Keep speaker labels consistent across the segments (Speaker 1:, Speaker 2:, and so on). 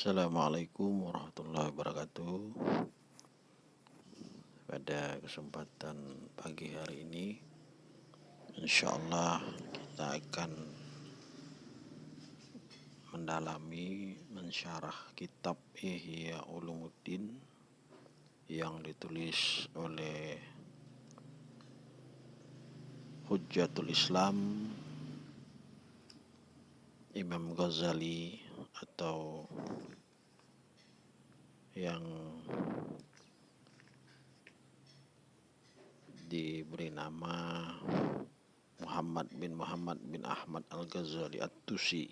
Speaker 1: Assalamualaikum warahmatullahi wabarakatuh. Pada kesempatan pagi hari ini, insya Allah kita akan mendalami mensyarah kitab Ihya Ulumuddin yang ditulis oleh Hujjatul Islam Imam Ghazali atau yang diberi nama Muhammad bin Muhammad bin Ahmad Al-Ghazali At-Tusi.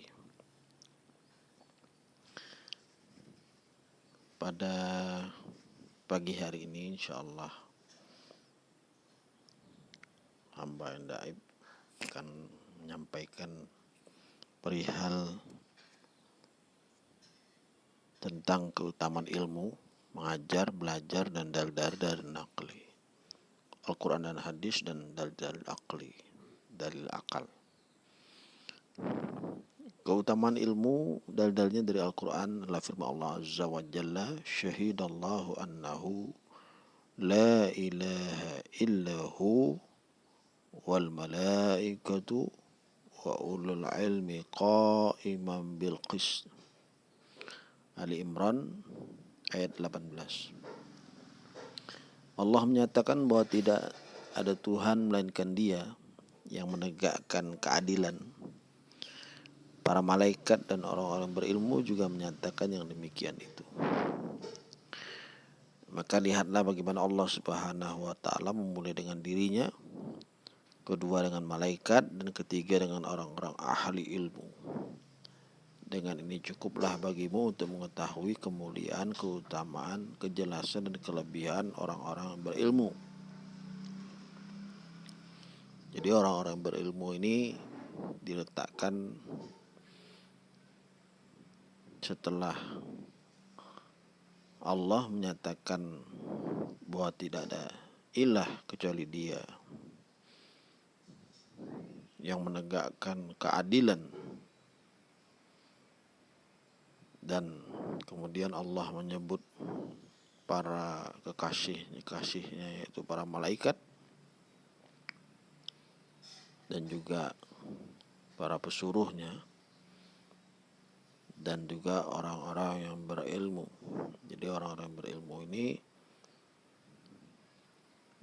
Speaker 1: Pada pagi hari ini insya Allah hamba yang daib akan menyampaikan perihal tentang keutamaan ilmu, mengajar, belajar, dan dalil dari nakli. Al-Quran dan hadis dan dalil-dalil akli, dalil akal. Keutamaan ilmu dalil-dalilnya dari Al-Quran adalah firman Allah Azza wa Jalla Syahidallahu annahu La ilaha illahu wal malaikatu wa ulul ilmi qa'iman bil qist Ali Imran ayat 18 Allah menyatakan bahwa tidak ada Tuhan melainkan dia yang menegakkan keadilan. Para malaikat dan orang-orang berilmu juga menyatakan yang demikian itu. Maka lihatlah bagaimana Allah Subhanahu wa taala memulai dengan dirinya kedua dengan malaikat, dan ketiga dengan orang-orang ahli ilmu. Dengan ini cukuplah bagimu untuk mengetahui kemuliaan, keutamaan, kejelasan, dan kelebihan orang-orang berilmu. Jadi orang-orang berilmu ini diletakkan setelah Allah menyatakan bahwa tidak ada ilah kecuali dia yang menegakkan keadilan dan kemudian Allah menyebut para kekasihnya kasihnya yaitu para malaikat dan juga para pesuruhnya dan juga orang-orang yang berilmu. Jadi orang-orang berilmu ini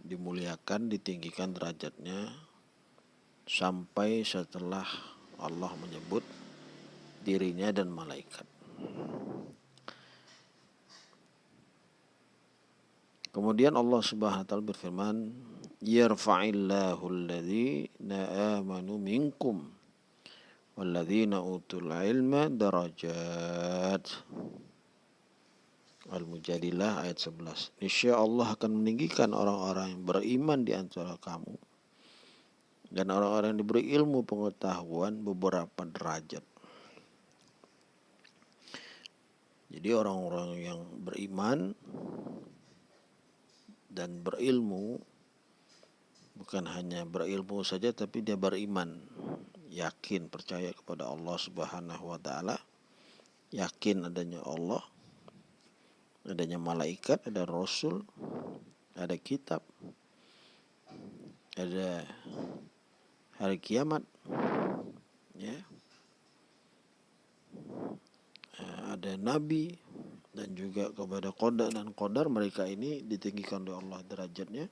Speaker 1: dimuliakan, ditinggikan derajatnya sampai setelah Allah menyebut dirinya dan malaikat. Kemudian Allah Subhanahu wa taala berfirman, "Yarfa'illahu alladhina amanu minkum walladzina utul ilma darajat." Al-Mujadilah ayat 11. Niscaya Allah akan meninggikan orang-orang yang beriman di antara kamu dan orang-orang yang diberi ilmu pengetahuan beberapa derajat. Jadi orang-orang yang beriman dan berilmu bukan hanya berilmu saja tapi dia beriman, yakin percaya kepada Allah Subhanahu wa taala, yakin adanya Allah, adanya malaikat, ada rasul, ada kitab, ada hari kiamat ya ada nabi dan juga kepada kodar dan kodar mereka ini ditinggikan oleh Allah derajatnya.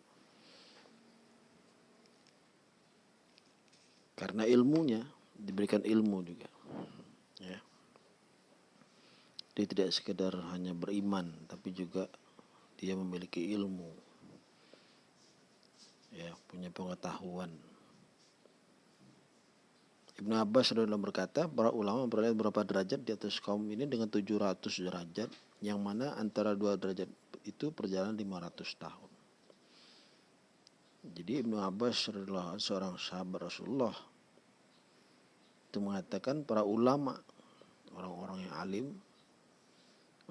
Speaker 1: Karena ilmunya diberikan ilmu juga ya. Dia tidak sekedar hanya beriman tapi juga dia memiliki ilmu ya punya pengetahuan Ibnu Abbas adalah berkata, para ulama memperoleh beberapa derajat di atas kaum ini dengan 700 derajat, yang mana antara dua derajat itu perjalanan 500 tahun. Jadi Ibnu Abbas adalah seorang sahabat Rasulullah. Itu mengatakan para ulama, orang-orang yang alim,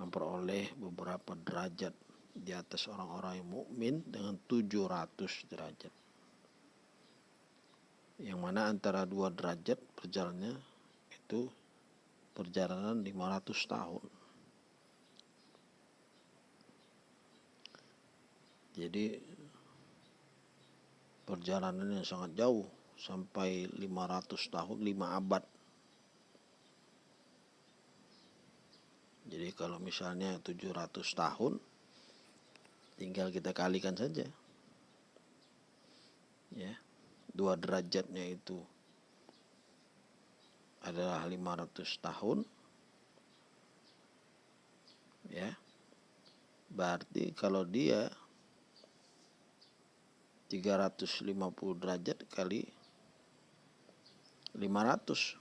Speaker 1: memperoleh beberapa derajat di atas orang-orang yang mukmin dengan 700 derajat yang mana antara dua derajat berjalannya itu perjalanan 500 tahun. Jadi perjalanan yang sangat jauh sampai 500 tahun 5 abad. Jadi kalau misalnya 700 tahun tinggal kita kalikan saja. Ya. yeah. Dua derajatnya itu adalah 500 tahun. Ya. Berarti kalau dia 350 derajat kali 500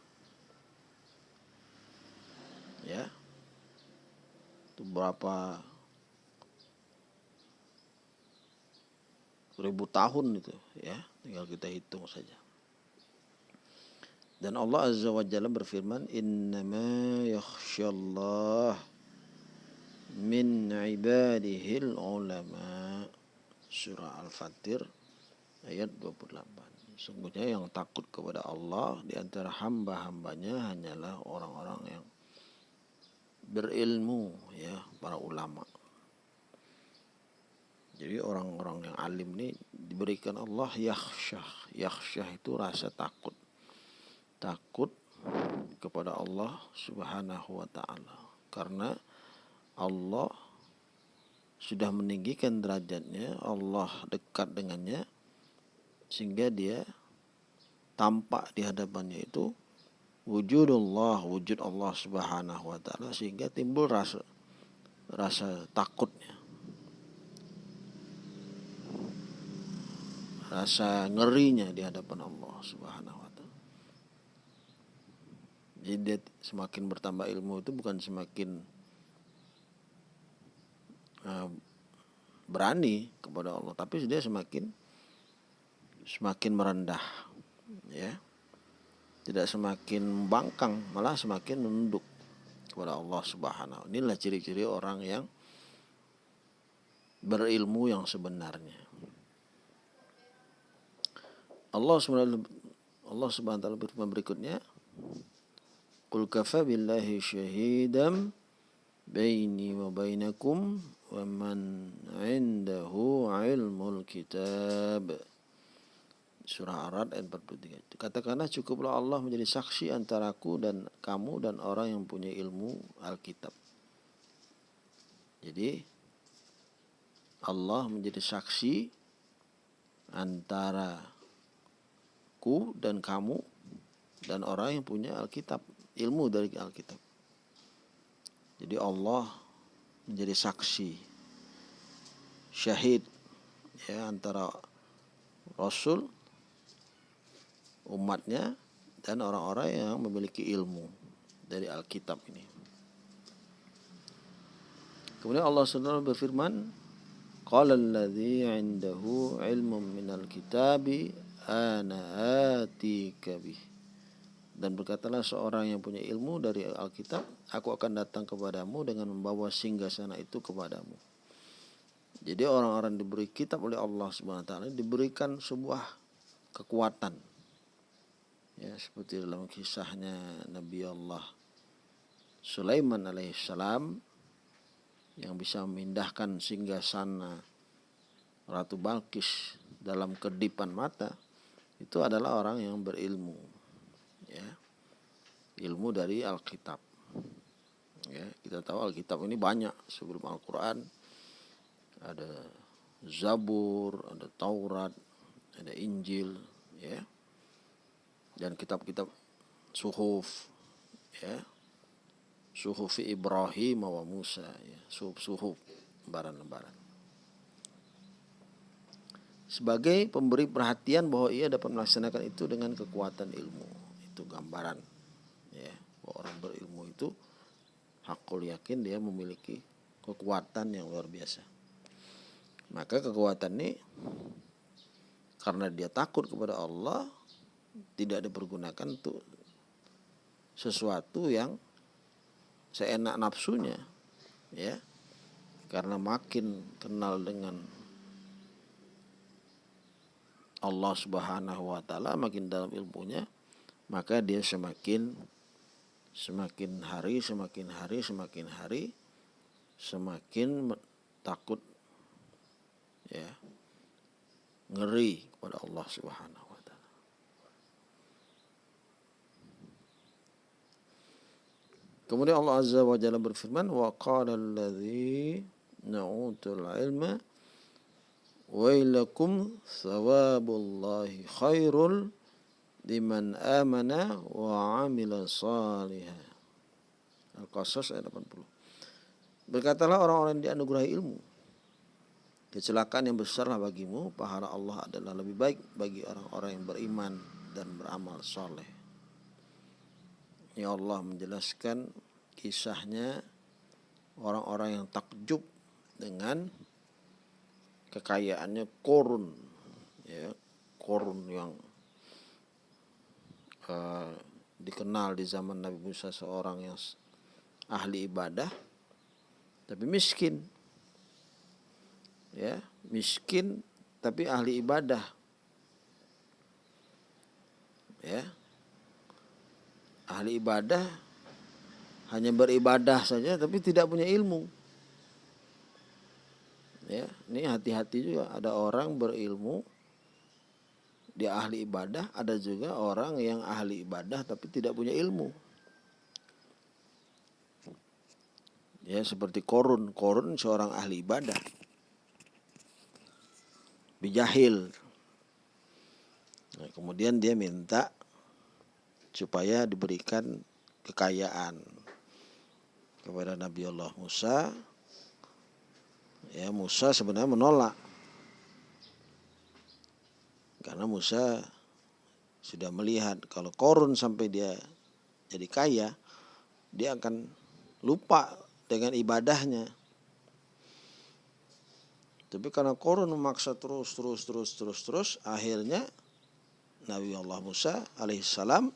Speaker 1: ya itu berapa ribu tahun itu ya tinggal kita hitung saja dan Allah Azza wa Jalla berfirman innama yakhsyallah min ibadihil ulama surah al-fatir ayat 28. Sungguhnya yang takut kepada Allah di antara hamba-hambanya hanyalah orang-orang yang berilmu ya, para ulama. Jadi orang-orang yang alim ini diberikan Allah yakhsyah. Yakhsyah itu rasa takut. Takut kepada Allah Subhanahu wa taala. Karena Allah sudah meninggikan derajatnya, Allah dekat dengannya, sehingga dia tampak di hadapannya itu wujudullah wujud Allah Subhanahu wa taala sehingga timbul rasa rasa takutnya rasa ngerinya di hadapan Allah Subhanahu wa taala. Jadi semakin bertambah ilmu itu bukan semakin uh, berani kepada Allah tapi dia semakin semakin merendah ya. Tidak semakin bangkang malah semakin menunduk kepada Allah Subhanahu inilah ciri-ciri orang yang berilmu yang sebenarnya Allah Subhanahu Allah Subhanahu wa taala berfirman berikutnya Qul kafa billahi syahidam baini wa bainakum wa man 'indahu 'ilmul kitab Surah Ar-Rad ayat 43. Katakanlah cukuplah Allah menjadi saksi antaraku dan kamu dan orang yang punya ilmu Alkitab. Jadi Allah menjadi saksi antara ku dan kamu dan orang yang punya Alkitab, ilmu dari Alkitab. Jadi Allah menjadi saksi syahid ya antara Rasul umatnya dan orang-orang yang memiliki ilmu dari Alkitab ini. Kemudian Allah SWT berfirman, Qala alladhi indahu ilmun minal kitabi ana. Dan berkatalah seorang yang punya ilmu dari Alkitab, aku akan datang kepadamu dengan membawa singgasana itu kepadamu. Jadi orang-orang diberi kitab oleh Allah Subhanahu taala diberikan sebuah kekuatan ya seperti dalam kisahnya Nabi Allah Sulaiman alaihissalam yang bisa memindahkan singgasana Ratu Balkis dalam kedipan mata itu adalah orang yang berilmu ya. Ilmu dari Alkitab ya. Kita tahu Alkitab ini banyak sebelum Al-Quran. Ada Zabur ada Taurat ada Injil ya. Dan kitab-kitab suhuf ya. Suhuf Ibrahim wa Musa ya. Suhuf-suhuf lembaran-lembaran sebagai pemberi perhatian bahwa ia dapat melaksanakan itu dengan kekuatan ilmu. Itu gambaran ya bahwa orang berilmu itu hakul yakin dia memiliki kekuatan yang luar biasa. Maka kekuatan ini karena dia takut kepada Allah tidak dipergunakan untuk sesuatu yang seenak nafsunya ya. Karena makin kenal dengan Allah Subhanahu wa taala makin dalam ilmunya maka dia semakin semakin hari semakin hari semakin hari semakin takut ya ngeri kepada Allah Subhanahu wa taala. Kemudian Allah Azza wa Jalla berfirman wa qala alladhi na'utul ilma wailakum thawabullahi khairul liman amana wa amila salihah. Al-Qasas ayat 80. Berkatalah orang-orang yang dianugerahi ilmu. Kecelakaan yang besarlah bagimu, pahala Allah adalah lebih baik bagi orang-orang yang beriman dan beramal soleh. Ya Allah menjelaskan kisahnya orang-orang yang takjub dengan kekayaannya korun, ya korun yang uh, dikenal di zaman Nabi Musa seorang yang ahli ibadah tapi miskin. Ya miskin tapi ahli ibadah. Ya ahli ibadah hanya beribadah saja tapi tidak punya ilmu ya ini hati-hati juga. Ada orang berilmu dia ahli ibadah ada juga orang yang ahli ibadah tapi tidak punya ilmu. Ya seperti korun. Korun seorang ahli ibadah. Bijahil. Nah, kemudian dia minta supaya diberikan kekayaan kepada Nabi Allah Musa ya Musa sebenarnya menolak karena Musa sudah melihat kalau korun sampai dia jadi kaya dia akan lupa dengan ibadahnya. Tapi karena korun memaksa terus, terus, terus, terus, terus, akhirnya Nabi Allah Musa alaihissalam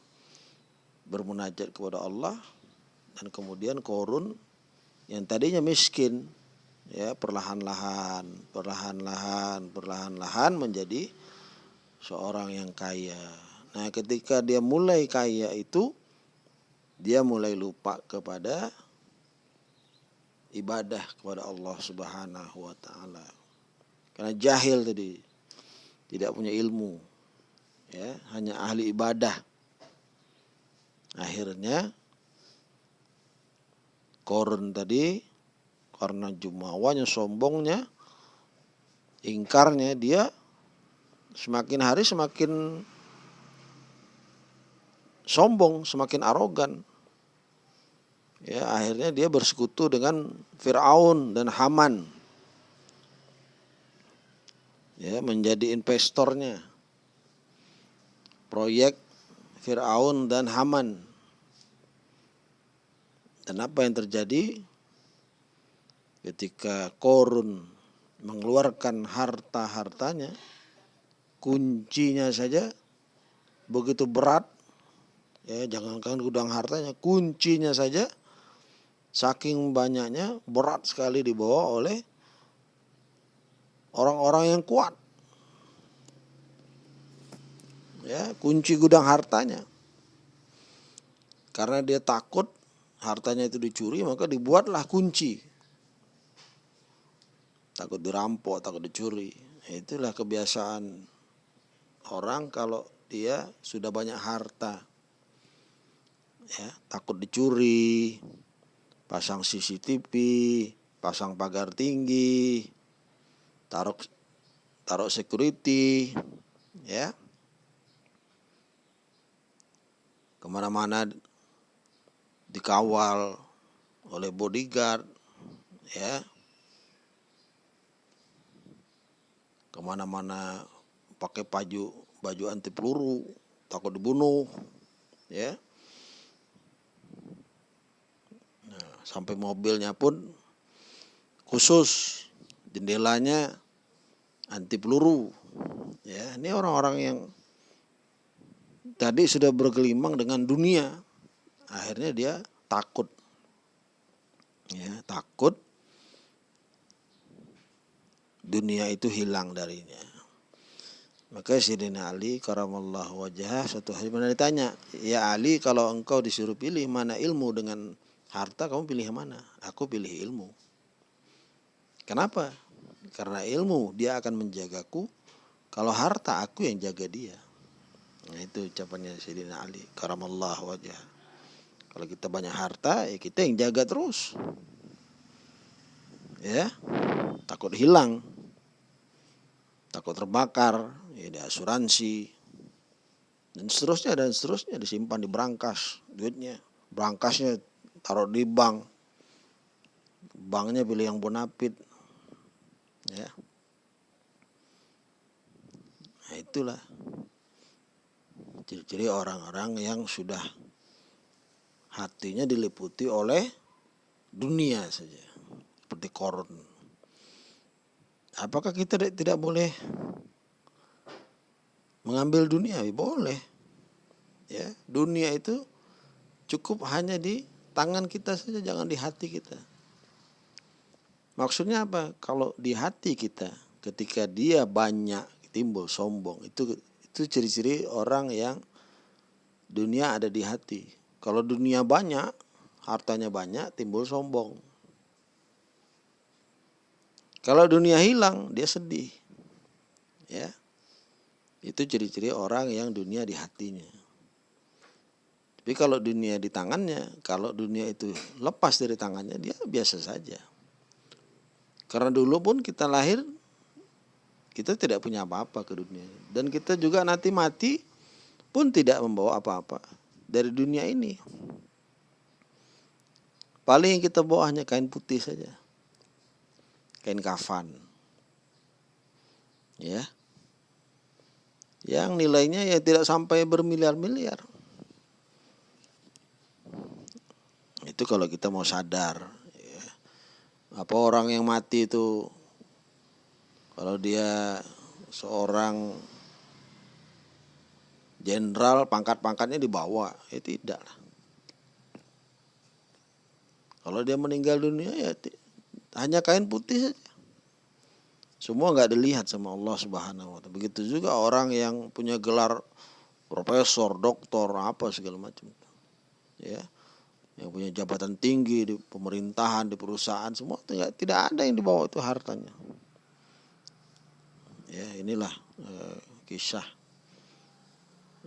Speaker 1: bermunajat kepada Allah dan kemudian korun yang tadinya miskin ya perlahan-lahan, perlahan-lahan, perlahan-lahan menjadi seorang yang kaya. Nah, ketika dia mulai kaya itu dia mulai lupa kepada ibadah kepada Allah Subhanahu wa taala. Karena jahil tadi tidak punya ilmu. Ya, hanya ahli ibadah. Akhirnya Korun tadi karena jumawanya sombongnya ingkarnya dia semakin hari semakin sombong, semakin arogan. Ya akhirnya dia bersekutu dengan Firaun dan Haman. Ya menjadi investornya. Proyek Firaun dan Haman. Dan apa yang terjadi ketika Korun mengeluarkan harta-hartanya kuncinya saja begitu berat ya jangankan gudang hartanya kuncinya saja saking banyaknya berat sekali dibawa oleh orang-orang yang kuat. Ya, kunci gudang hartanya. Karena dia takut hartanya itu dicuri, maka dibuatlah kunci. Takut dirampok, takut dicuri. Itulah kebiasaan orang kalau dia sudah banyak harta. Ya, takut dicuri, pasang CCTV, pasang pagar tinggi, taruh taruh security, ya. Ke mana-mana dikawal oleh bodyguard, ya. Ke mana-mana pakai baju baju anti peluru, takut dibunuh, ya. Sampai mobilnya pun khusus jendelanya anti peluru ya. Ini orang-orang yang tadi sudah bergelimang dengan dunia akhirnya dia takut ya takut dunia itu hilang darinya maka Sayyidina Ali karamallahu wajah satu hari mana ditanya ya Ali kalau engkau disuruh pilih mana ilmu dengan harta kamu pilih mana? Aku pilih ilmu. Kenapa? karena ilmu dia akan menjagaku kalau harta aku yang jaga dia nah itu ucapannya Sayyidina Ali karamallah wajah kalau kita banyak harta ya kita yang jaga terus ya takut hilang takut terbakar ya di asuransi dan seterusnya dan seterusnya. Disimpan di brankas duitnya. Brankasnya taruh di bank. Banknya pilih yang bonafit ya. Nah itulah. Ciri-ciri orang-orang yang sudah hatinya diliputi oleh dunia saja. Seperti korun apakah kita tidak boleh mengambil dunia boleh ya dunia itu cukup hanya di tangan kita saja jangan di hati kita Maksudnya apa? Kalau di hati kita ketika dia banyak timbul sombong itu itu ciri-ciri orang yang dunia ada di hati. Kalau dunia banyak, hartanya banyak, timbul sombong. Kalau dunia hilang, dia sedih. Ya. Itu ciri-ciri orang yang dunia di hatinya. Tapi kalau dunia di tangannya, kalau dunia itu lepas dari tangannya, dia biasa saja. Karena dulu pun kita lahir kita tidak punya apa-apa ke dunia dan kita juga nanti mati pun tidak membawa apa-apa dari dunia ini. Paling kita bawa hanya kain putih saja. Kain kafan. Ya. Yang nilainya ya tidak sampai bermiliar-miliar. Itu kalau kita mau sadar apa orang yang mati itu kalau dia seorang jenderal pangkat-pangkatnya dibawa ya tidak kalau dia meninggal dunia ya hanya kain putih saja semua nggak dilihat sama Allah Subhanahu wa taala begitu juga orang yang punya gelar profesor doktor apa segala macam ya yang punya jabatan tinggi di pemerintahan, di perusahaan, semua tidak, tidak ada yang dibawa itu hartanya. Ya, inilah uh, kisah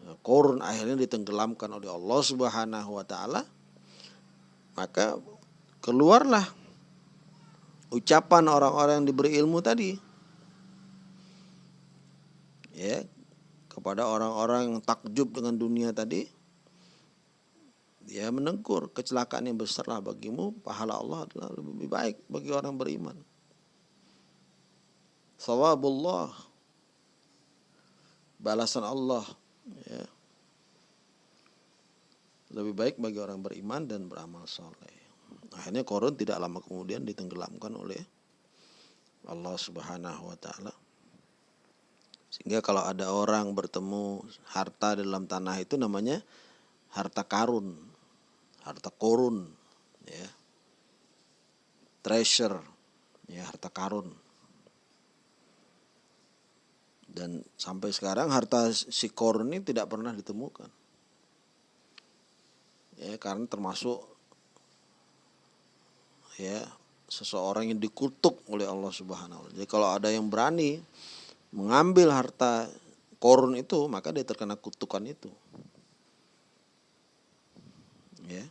Speaker 1: uh, korun akhirnya ditenggelamkan oleh Allah Subhanahu wa taala. Maka keluarlah ucapan orang-orang yang diberi ilmu tadi. Ya, kepada orang-orang yang takjub dengan dunia tadi dia menegur kecelakaan yang besarlah bagimu pahala Allah adalah lebih baik bagi orang beriman. Sawabullah. Balasan Allah ya. Lebih baik bagi orang beriman dan beramal soleh akhirnya korun tidak lama kemudian ditenggelamkan oleh Allah subhanahu wa ta'ala. Sehingga kalau ada orang bertemu harta dalam tanah itu namanya harta karun harta korun ya. Treasure ya harta karun. Dan sampai sekarang harta si korun ini tidak pernah ditemukan. Ya karena termasuk ya seseorang yang dikutuk oleh Allah Subhanahu wa Jadi kalau ada yang berani mengambil harta korun itu, maka dia terkena kutukan itu. Ya.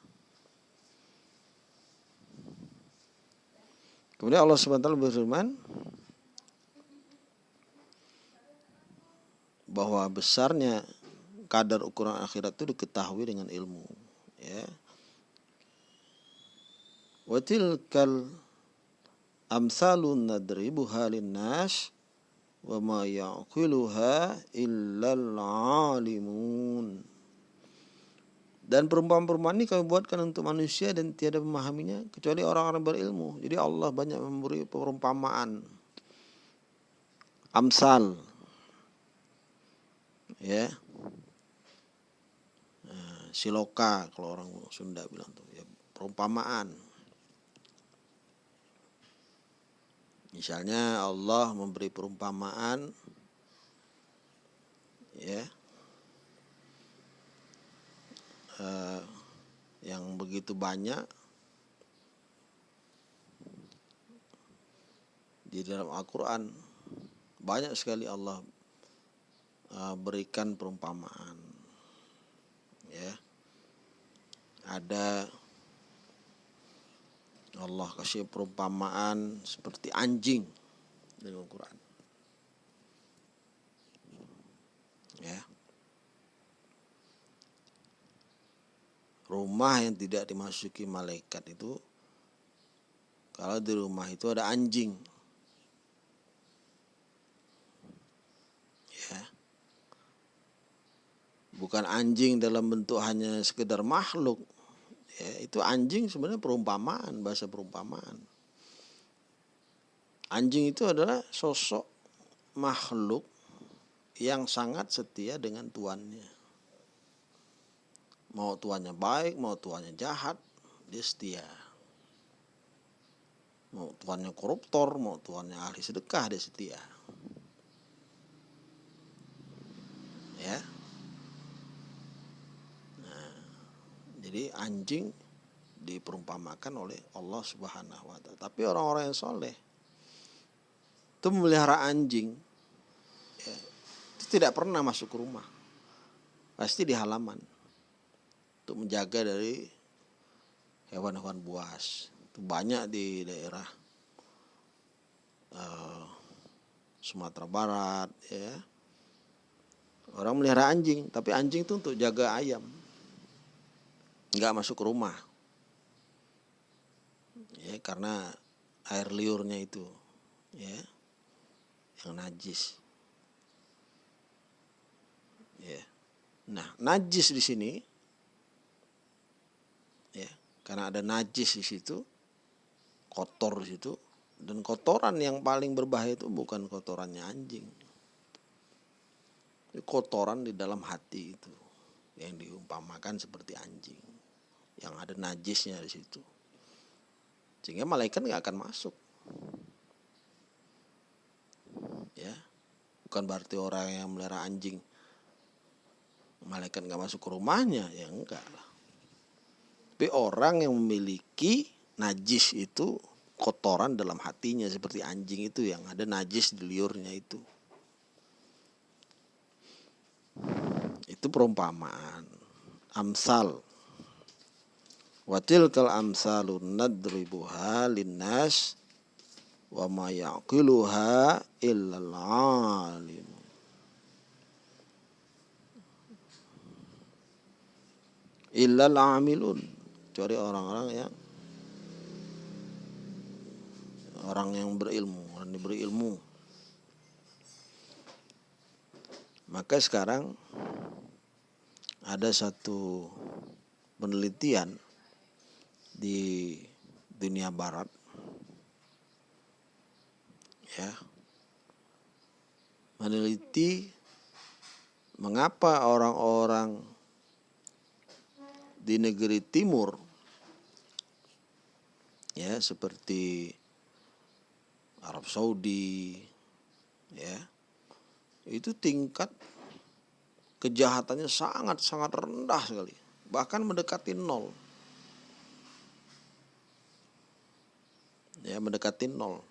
Speaker 1: Kemudian Allah SWT berfirman bahwa besarnya kadar ukuran akhirat itu diketahui dengan ilmu ya wa tilkal amsalun nadribuha linnas wa ma yaqiluha illa alimun dan perumpamaan-perumpamaan ini kami buatkan untuk manusia dan tiada memahaminya kecuali orang-orang berilmu. Jadi Allah banyak memberi perumpamaan. Amsal. Ya. Nah, siloka kalau orang Sunda bilang tuh ya perumpamaan. Misalnya Allah memberi perumpamaan ya eh, yang begitu banyak di dalam Al-Quran banyak sekali Allah uh, berikan perumpamaan ya. Ada Allah kasih perumpamaan seperti anjing dalam Al-Quran. Ya. Rumah yang tidak dimasuki malaikat itu kalau di rumah itu ada anjing. Bukan anjing dalam bentuk hanya sekedar makhluk ya itu anjing sebenarnya perumpamaan bahasa perumpamaan. Anjing itu adalah sosok makhluk yang sangat setia dengan tuannya. Mau tuannya baik mau tuannya jahat dia setia. Mau tuannya koruptor mau tuannya ahli sedekah dia setia. Ya Jadi anjing diperumpamakan oleh Allah Subhanahu wa taala. Tapi orang-orang yang soleh itu memelihara anjing ya, itu tidak pernah masuk ke rumah. Pasti di halaman untuk menjaga dari hewan-hewan buas. Itu banyak di daerah uh, Sumatera Barat ya. Orang melihara anjing, tapi anjing itu untuk jaga ayam nggak masuk ke rumah. Ya karena air liurnya itu ya yang najis. Ya. Nah najis di sini ya karena ada najis di situ kotor di situ dan kotoran yang paling berbahaya itu bukan kotorannya anjing. Kotoran di dalam hati itu yang diumpamakan seperti anjing yang ada najisnya di situ. Sehingga malaikat nggak akan masuk. Ya. Bukan berarti orang yang melihara anjing malaikat nggak masuk ke rumahnya. Ya enggak lah. Tapi orang yang memiliki najis itu kotoran dalam hatinya seperti anjing itu yang ada najis di liurnya itu. Itu perumpamaan. Amsal wa tilkal amsalu nadribuha linnas wa ma yaqiluha illal alim. Illal amilun. Kecuali orang-orang yang orang yang berilmu orang yang berilmu. Maka sekarang ada satu penelitian di dunia barat. Ya. Meneliti mengapa orang-orang di negeri timur ya seperti Arab Saudi ya itu tingkat kejahatannya sangat sangat rendah sekali. Bahkan mendekati nol ya mendekati nol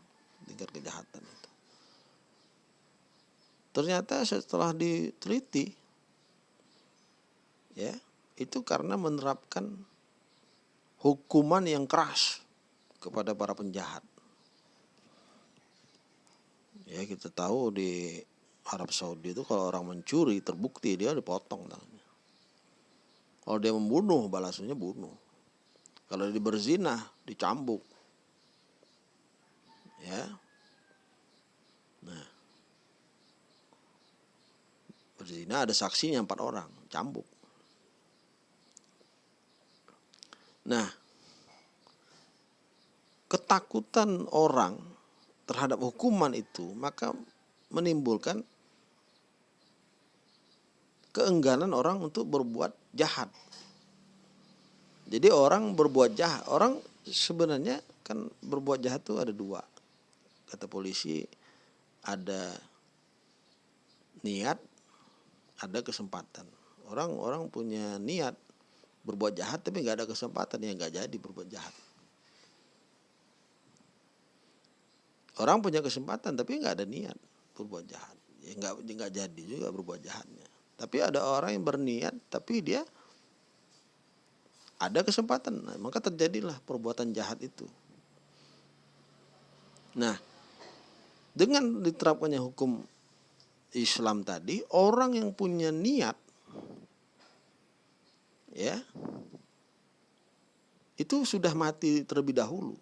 Speaker 1: tingkat kejahatan itu. Ternyata setelah diteliti ya itu karena menerapkan hukuman yang keras kepada para penjahat. Ya kita tahu di Arab Saudi itu kalau orang mencuri terbukti dia dipotong tangannya. Kalau dia membunuh balasannya bunuh. Kalau dia berzina dicambuk ya. Nah. Berzina ada saksinya empat orang cambuk. Nah. Ketakutan orang terhadap hukuman itu maka menimbulkan keengganan orang untuk berbuat jahat. Jadi orang berbuat jahat, orang sebenarnya kan berbuat jahat itu ada dua kata polisi ada niat ada kesempatan. Orang orang punya niat berbuat jahat tapi nggak ada kesempatan. Ya nggak jadi berbuat jahat. Orang punya kesempatan tapi nggak ada niat berbuat jahat. Ya nggak nggak jadi juga berbuat jahatnya. Tapi ada orang yang berniat tapi dia ada kesempatan. Nah, maka terjadilah perbuatan jahat itu. Nah dengan diterapkannya hukum Islam tadi orang yang punya niat ya itu sudah mati terlebih dahulu.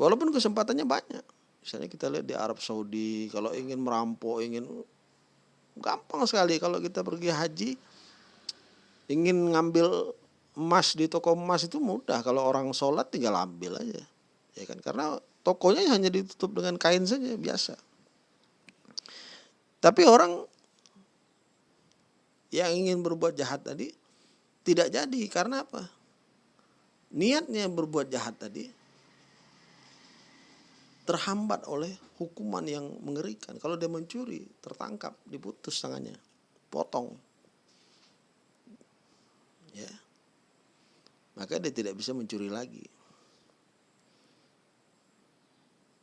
Speaker 1: Walaupun kesempatannya banyak. Misalnya kita lihat di Arab Saudi kalau ingin merampok ingin gampang sekali kalau kita pergi haji. Ingin ngambil emas di toko emas itu mudah. Kalau orang sholat tinggal ambil aja ya kan? Karena tokonya hanya ditutup dengan kain saja biasa tapi orang yang ingin berbuat jahat tadi tidak jadi karena apa? Niatnya berbuat jahat tadi terhambat oleh hukuman yang mengerikan. Kalau dia mencuri, tertangkap, diputus tangannya, potong. Ya. Maka dia tidak bisa mencuri lagi.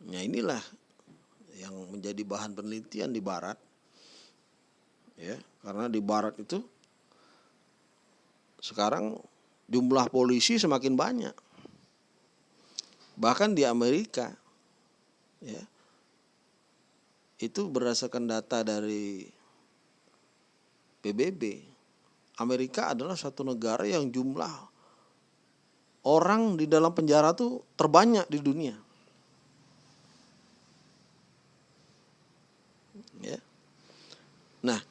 Speaker 1: Nah, inilah yang menjadi bahan penelitian di barat. Ya karena di barat itu sekarang jumlah polisi semakin banyak. Bahkan di Amerika ya itu berdasarkan data dari PBB Amerika adalah satu negara yang jumlah orang di dalam penjara tuh terbanyak di dunia ya nah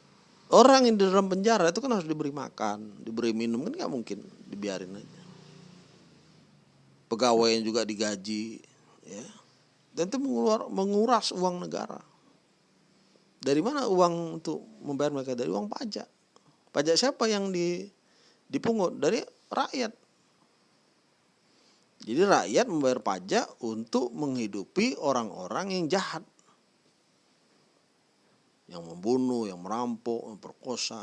Speaker 1: Orang yang di dalam penjara itu kan harus diberi makan, diberi minum kan nggak mungkin dibiarin aja. Pegawai yang juga digaji, ya, dan itu menguras uang negara. Dari mana uang untuk membayar mereka? Dari uang pajak. Pajak siapa yang di, dipungut? Dari rakyat. Jadi rakyat membayar pajak untuk menghidupi orang-orang yang jahat yang membunuh, yang merampok, memperkosa,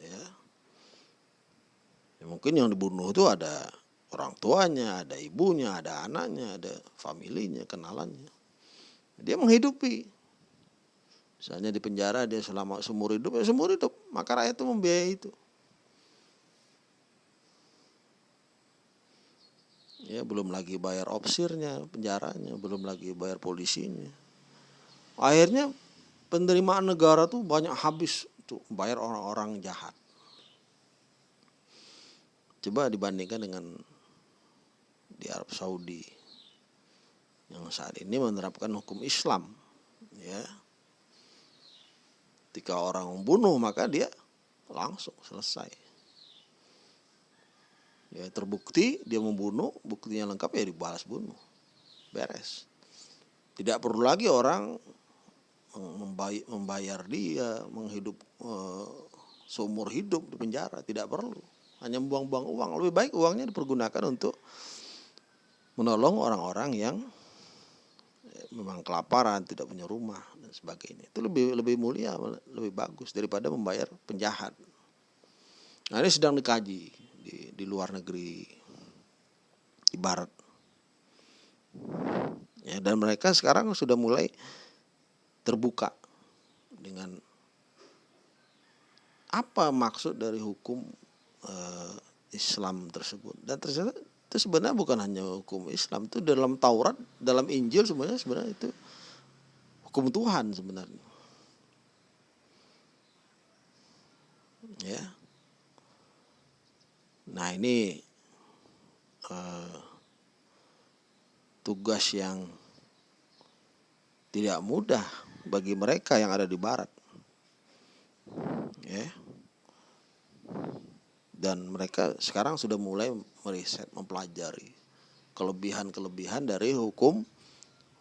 Speaker 1: ya. ya mungkin yang dibunuh itu ada orang tuanya, ada ibunya, ada anaknya, ada familinya, kenalannya. Dia menghidupi. Misalnya di penjara dia selama seumur hidup, ya seumur hidup. Maka rakyat itu membiayai itu. Ya, belum lagi bayar opsirnya, penjaranya, belum lagi bayar polisinya. Akhirnya penerimaan negara tuh banyak habis tuh bayar orang-orang jahat. Coba dibandingkan dengan di Arab Saudi yang saat ini menerapkan hukum Islam, ya. Ketika orang membunuh maka dia langsung selesai. Ya terbukti dia membunuh, buktinya lengkap ya dibalas bunuh. Beres. Tidak perlu lagi orang membayar dia menghidup uh, seumur hidup di penjara tidak perlu. Hanya buang-buang uang. Lebih baik uangnya dipergunakan untuk menolong orang-orang yang eh, memang kelaparan tidak punya rumah dan sebagainya. Itu lebih lebih mulia lebih bagus daripada membayar penjahat. Nah ini sedang dikaji di di luar negeri di barat. Ya dan mereka sekarang sudah mulai terbuka dengan apa maksud dari hukum uh, Islam tersebut. Dan ternyata itu sebenarnya bukan hanya hukum Islam itu dalam Taurat dalam Injil sebenarnya sebenarnya itu hukum Tuhan sebenarnya. Ya. Nah ini uh, tugas yang tidak mudah bagi mereka yang ada di barat. Ya. Dan mereka sekarang sudah mulai meriset, mempelajari kelebihan-kelebihan dari hukum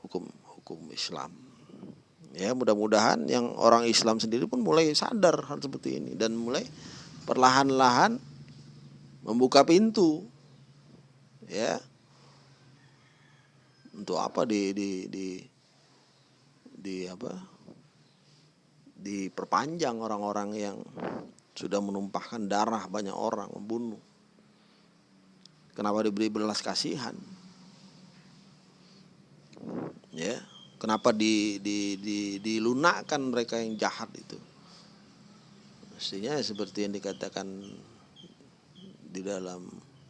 Speaker 1: hukum hukum Islam. Ya, mudah-mudahan yang orang Islam sendiri pun mulai sadar hal seperti ini dan mulai perlahan-lahan membuka pintu ya untuk apa di di di di apa diperpanjang orang-orang yang sudah menumpahkan darah banyak orang membunuh kenapa diberi belas kasihan Ya, kenapa di, di, di, dilunakkan mereka yang jahat itu? Mestinya seperti yang dikatakan di dalam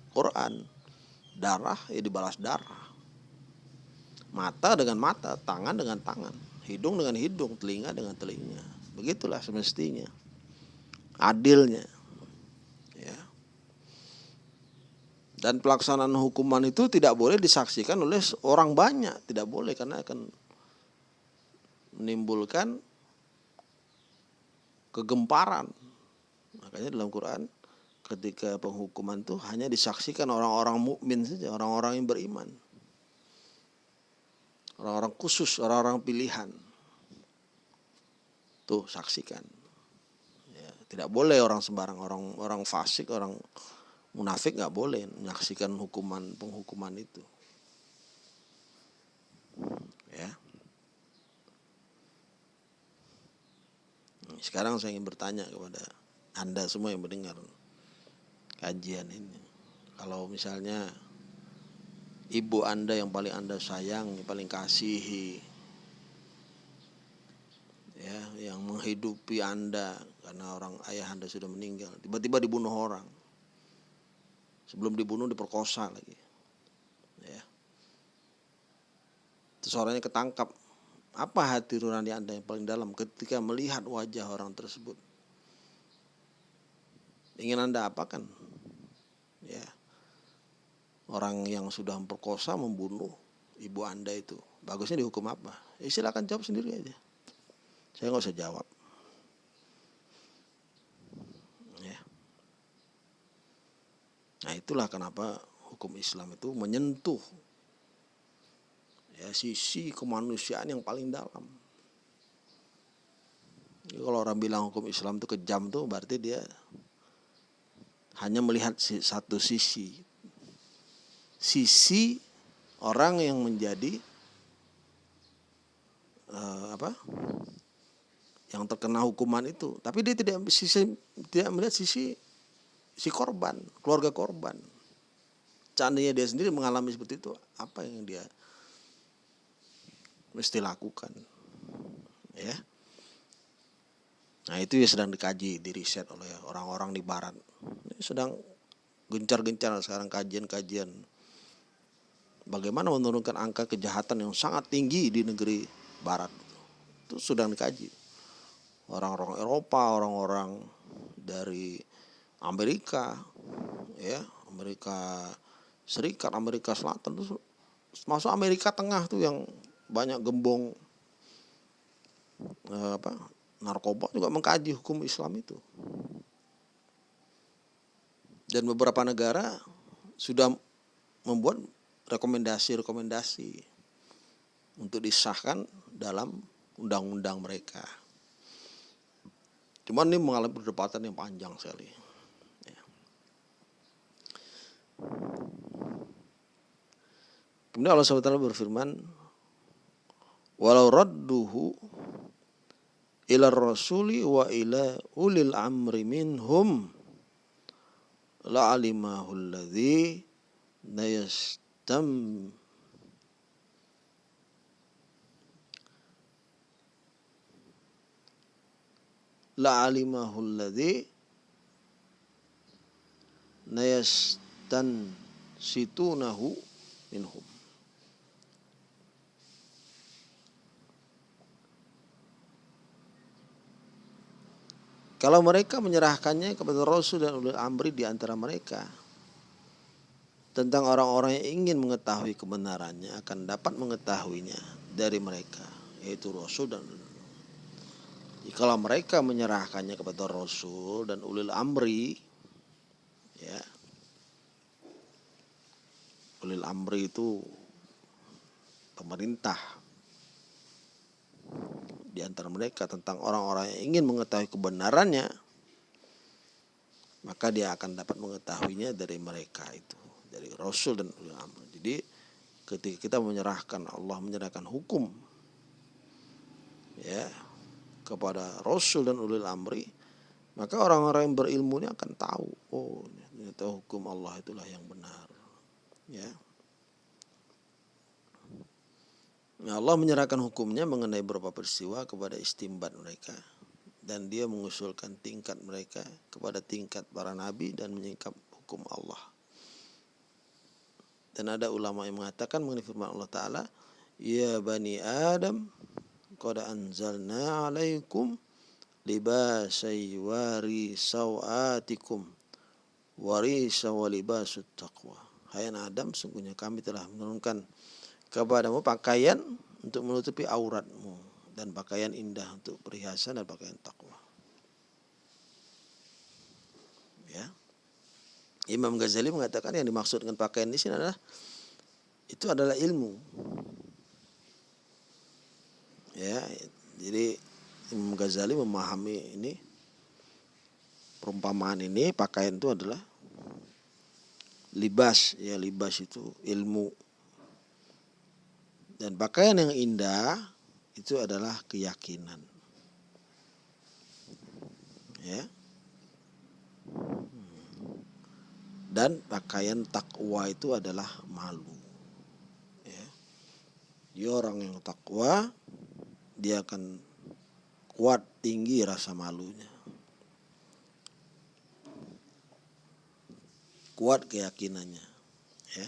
Speaker 1: Quran, darah ya dibalas darah. Mata dengan mata, tangan dengan tangan, hidung dengan hidung, telinga dengan telinga. Begitulah semestinya. Adilnya. Ya. Dan pelaksanaan hukuman itu tidak boleh disaksikan oleh orang banyak, tidak boleh karena akan menimbulkan kegemparan. Makanya dalam Quran ketika penghukuman itu hanya disaksikan orang-orang mukmin saja, orang-orang yang beriman. Orang-orang khusus, orang-orang pilihan. Tuh saksikan. Ya, tidak boleh orang sembarang orang orang fasik, orang munafik nggak boleh menyaksikan hukuman penghukuman itu ya sekarang saya ingin bertanya kepada anda semua yang mendengar kajian ini kalau misalnya ibu anda yang paling anda sayang yang paling kasihi. Ya yang menghidupi anda karena orang ayah anda sudah meninggal. Tiba-tiba dibunuh orang. Sebelum dibunuh diperkosa lagi. Ya. Terus orangnya ketangkap. Apa hati nurani anda yang paling dalam ketika melihat wajah orang tersebut? Ingin anda apakan? ya orang yang sudah memperkosa membunuh ibu anda itu. Bagusnya dihukum apa? Ya silakan jawab sendiri aja. Saya nggak usah jawab. Nah itulah kenapa hukum Islam itu menyentuh ya sisi kemanusiaan yang paling dalam. Jadi kalau orang bilang hukum Islam itu kejam tuh berarti dia hanya melihat satu sisi. Sisi orang yang menjadi uh, apa? yang terkena hukuman itu, tapi dia tidak sisi tidak melihat sisi si korban, keluarga korban. Seandainya dia sendiri mengalami seperti itu, apa yang dia mesti lakukan? Ya. Nah itu ya sedang dikaji, di riset oleh orang-orang di barat. Ini sedang gencar-gencar sekarang kajian-kajian bagaimana menurunkan angka kejahatan yang sangat tinggi di negeri barat. Itu sedang dikaji. Orang-orang Eropa, orang-orang dari Amerika ya Amerika Serikat Amerika Selatan tuh masuk Amerika Tengah tuh yang banyak gembong eh, apa narkoba juga mengkaji hukum Islam itu dan beberapa negara sudah membuat rekomendasi-rekomendasi untuk disahkan dalam undang-undang mereka. Cuman ini mengalami perdebatan yang panjang sekali. Kemudian Allah SWT berfirman, walau radduhu ila rasuli wa ila ulil amri minhum la alimahu alladhi nayastam la alimahu alladhi nayastam dan situnahu minhum. Kalau mereka menyerahkannya kepada Rasul dan ulil amri di antara mereka tentang orang-orang yang ingin mengetahui kebenarannya akan dapat mengetahuinya dari mereka yaitu Rasul dan kalau mereka menyerahkannya kepada Rasul dan ulil amri ya ulil amri itu pemerintah di antara mereka tentang orang-orang yang ingin mengetahui kebenarannya maka dia akan dapat mengetahuinya dari mereka itu dari rasul dan ulil amri jadi ketika kita menyerahkan Allah menyerahkan hukum ya kepada rasul dan ulil amri maka orang-orang yang berilmu ini akan tahu oh ternyata hukum Allah itulah yang benar ya. Ya Allah menyerahkan hukumnya mengenai beberapa peristiwa kepada istimbat mereka. Dan dia mengusulkan tingkat mereka kepada tingkat para nabi dan menyingkap hukum Allah. Dan ada ulama yang mengatakan mengenai firman Allah Ta'ala, Ya Bani Adam, Qad anzalna alaikum libasai wari sawatikum warisa wa libasut taqwa. Hai Adam, sungguhnya kami telah menurunkan kepadamu pakaian untuk menutupi auratmu dan pakaian indah untuk perhiasan dan pakaian takwa. Ya. Imam Ghazali mengatakan yang dimaksud dengan pakaian di sini adalah itu adalah ilmu. Ya, jadi Imam Ghazali memahami ini perumpamaan ini pakaian itu adalah libas ya libas itu ilmu dan pakaian yang indah itu adalah keyakinan. Ya. Dan pakaian takwa itu adalah malu. Ya. Dia orang yang takwa, dia akan kuat tinggi rasa malunya. Kuat keyakinannya. Ya.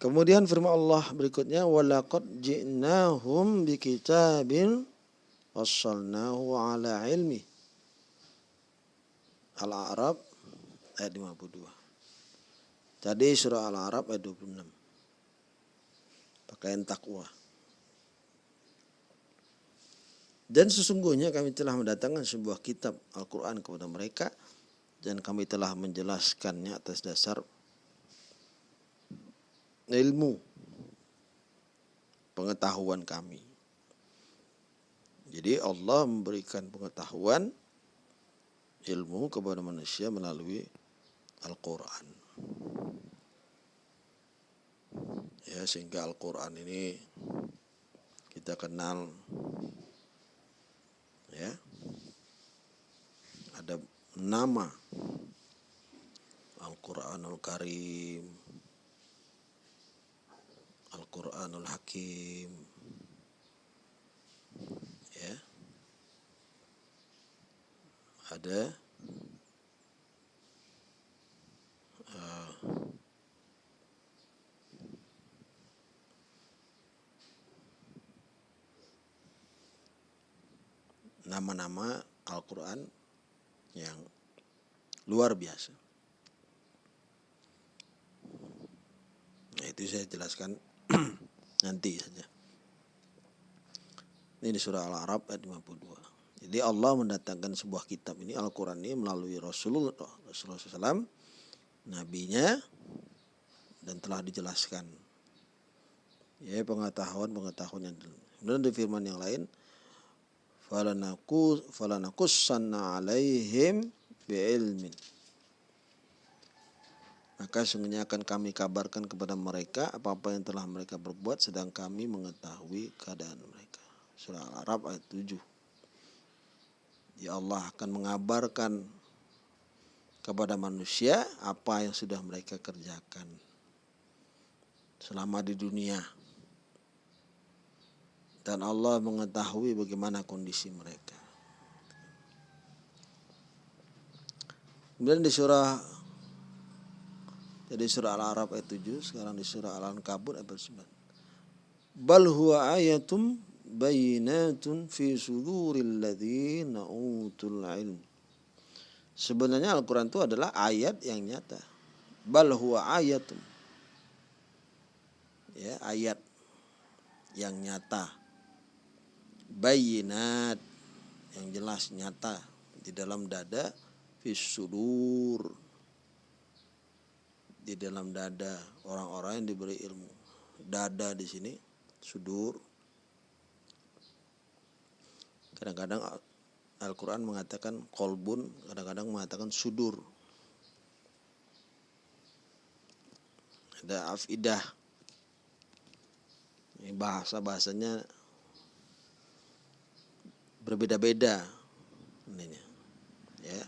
Speaker 1: Kemudian firman Allah berikutnya walaqad ji'nahum bikitabin wassalnahu ala ilmi. Al-A'raf ayat 52. Tadi surah Al-A'raf ayat 26. Pakaian takwa. Dan sesungguhnya kami telah mendatangkan sebuah kitab Al-Quran kepada mereka dan kami telah menjelaskannya atas dasar ilmu pengetahuan kami. Jadi Allah memberikan pengetahuan ilmu kepada manusia melalui Al-Quran. Ya, sehingga Al-Quran ini kita kenal ya ada nama Al-Quranul Karim Al-Quranul Hakim ya ada uh, nama-nama Al-Quran yang luar biasa. Nah, itu saya jelaskan nanti saja. Ini di surah Al-Arab ayat 52. Jadi Allah mendatangkan sebuah kitab ini Al-Quran ini melalui Rasulullah Rasulullah SAW, nabinya dan telah dijelaskan. Ya pengetahuan-pengetahuan yang Kemudian di firman yang lain, falanakus falanakussanna alaihim bi'ilmin maka sungguhnya akan kami kabarkan kepada mereka apa-apa yang telah mereka berbuat sedang kami mengetahui keadaan mereka. Surah Al-Arab ayat 7. Ya Allah akan mengabarkan kepada manusia apa yang sudah mereka kerjakan selama di dunia. Dan Allah mengetahui bagaimana kondisi mereka. Kemudian di surah jadi surah Al-Araf ayat 7, sekarang di surah Al-Ankabut ayat 9. Bal huwa ayatum bayinatun fi suduril ladzina utul ilm. Sebenarnya Al-Quran itu adalah ayat yang nyata. Bal huwa ayatum. Ya, ayat yang nyata. Bayinat yang jelas nyata di dalam dada fi sudur di dalam dada orang-orang yang diberi ilmu. Dada di sini sudur. Kadang-kadang Al-Quran mengatakan kolbun, kadang-kadang mengatakan sudur. Ada afidah. Ini bahasa-bahasanya berbeda-beda. Ininya. Ya.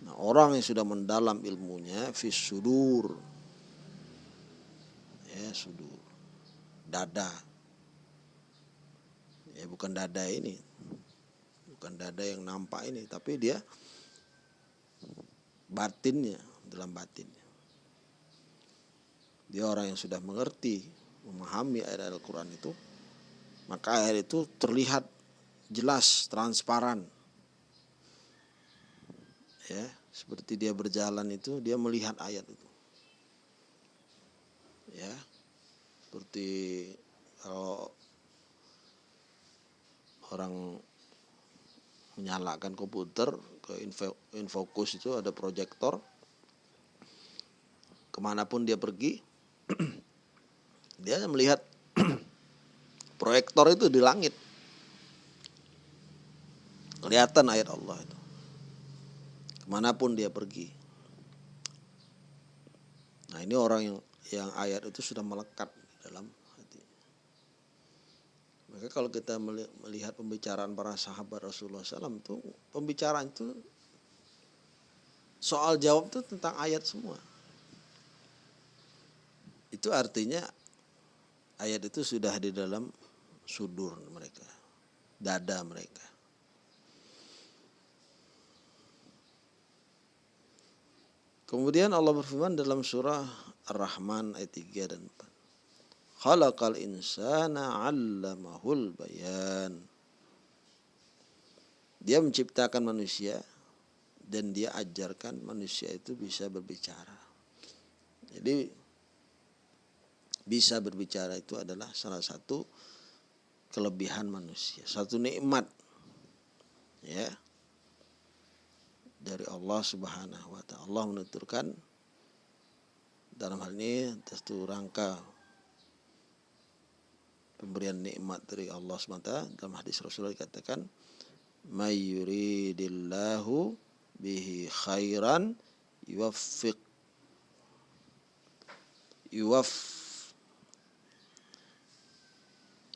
Speaker 1: Nah, orang yang sudah mendalam ilmunya fis sudur. Ya, sudur. dada ya bukan dada ini bukan dada yang nampak ini tapi dia batinnya dalam batinnya. Dia orang yang sudah mengerti memahami ayat Al-Quran itu maka ayat itu terlihat jelas transparan. Ya seperti dia berjalan itu dia melihat ayat itu. Ya seperti kalau orang menyalakan komputer ke info, itu ada proyektor ke mana pun dia pergi dia melihat proyektor itu di langit. Kelihatan ayat Allah itu. Ke mana pun dia pergi. Nah ini orang yang yang ayat itu sudah melekat dalam hati. Maka kalau kita melihat pembicaraan para sahabat Rasulullah SAW itu pembicaraan itu soal jawab itu tentang ayat semua. Itu artinya ayat itu sudah di dalam sudur mereka, dada mereka. Kemudian Allah berfirman dalam surah Ar-Rahman ayat 3 dan 4. Khalaqal insana 'allamahul bayan. Dia menciptakan manusia dan dia ajarkan manusia itu bisa berbicara. Jadi bisa berbicara itu adalah salah satu kelebihan manusia, satu nikmat ya dari Allah Subhanahu wa taala. Allah menuturkan dalam hal ini tentu rangka pemberian nikmat dari Allah SWT dalam hadis Rasulullah dikatakan mayyuridillahu bihi khairan yuwaffiq yuwaf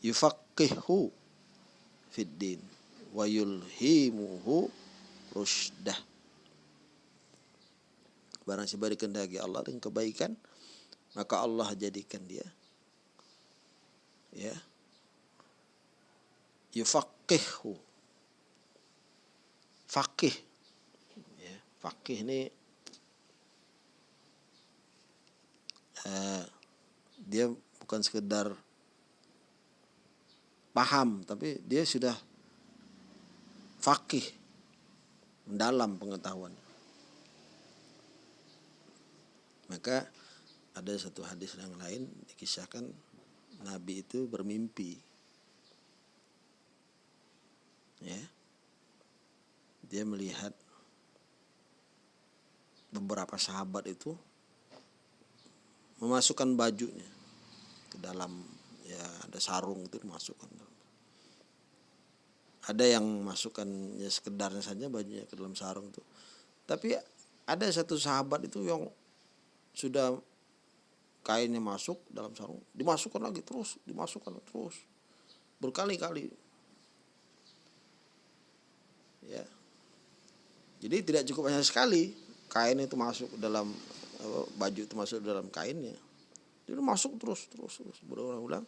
Speaker 1: yufaqihu fid din wa yulhimuhu rusdah Barang siapa dikendaki Allah dengan kebaikan, maka Allah jadikan dia ya. Yufaqihu fakih ya fakih ini uh, dia bukan sekedar paham tapi dia sudah fakih mendalam pengetahuan. Maka ada satu hadis yang lain dikisahkan Nabi itu bermimpi. Ya. Dia melihat beberapa sahabat itu memasukkan bajunya ke dalam ya ada sarung itu dimasukkan ada yang masukkan ya sekedarnya saja bajunya ke dalam sarung itu tapi ada satu sahabat itu yang sudah kainnya masuk dalam sarung dimasukkan lagi terus dimasukkan terus. Berkali-kali. Ya. Jadi tidak cukup hanya sekali kain itu masuk dalam baju itu masuk dalam kainnya. Jadi masuk terus terus terus berulang-ulang.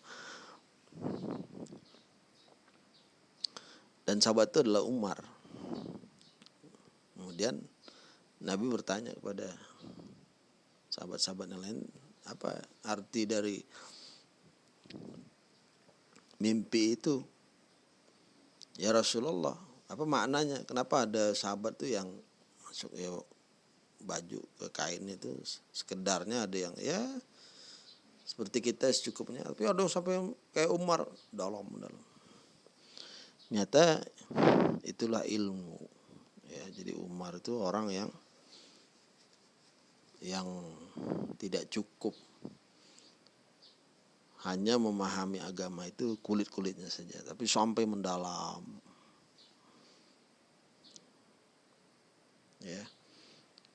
Speaker 1: Dan sahabat itu adalah Umar. Kemudian Nabi bertanya kepada sahabat-sahabat yang lain apa arti dari mimpi itu ya Rasulullah apa maknanya? Kenapa ada sahabat tuh yang masuk ya baju ke kain itu sekedarnya ada yang ya seperti kita secukupnya. Tapi ada sampai kayak Umar dalam dalam. Nyata itulah ilmu. Ya jadi Umar itu orang yang yang tidak cukup. Hanya memahami agama itu kulit-kulitnya saja tapi sampai mendalam. Ya.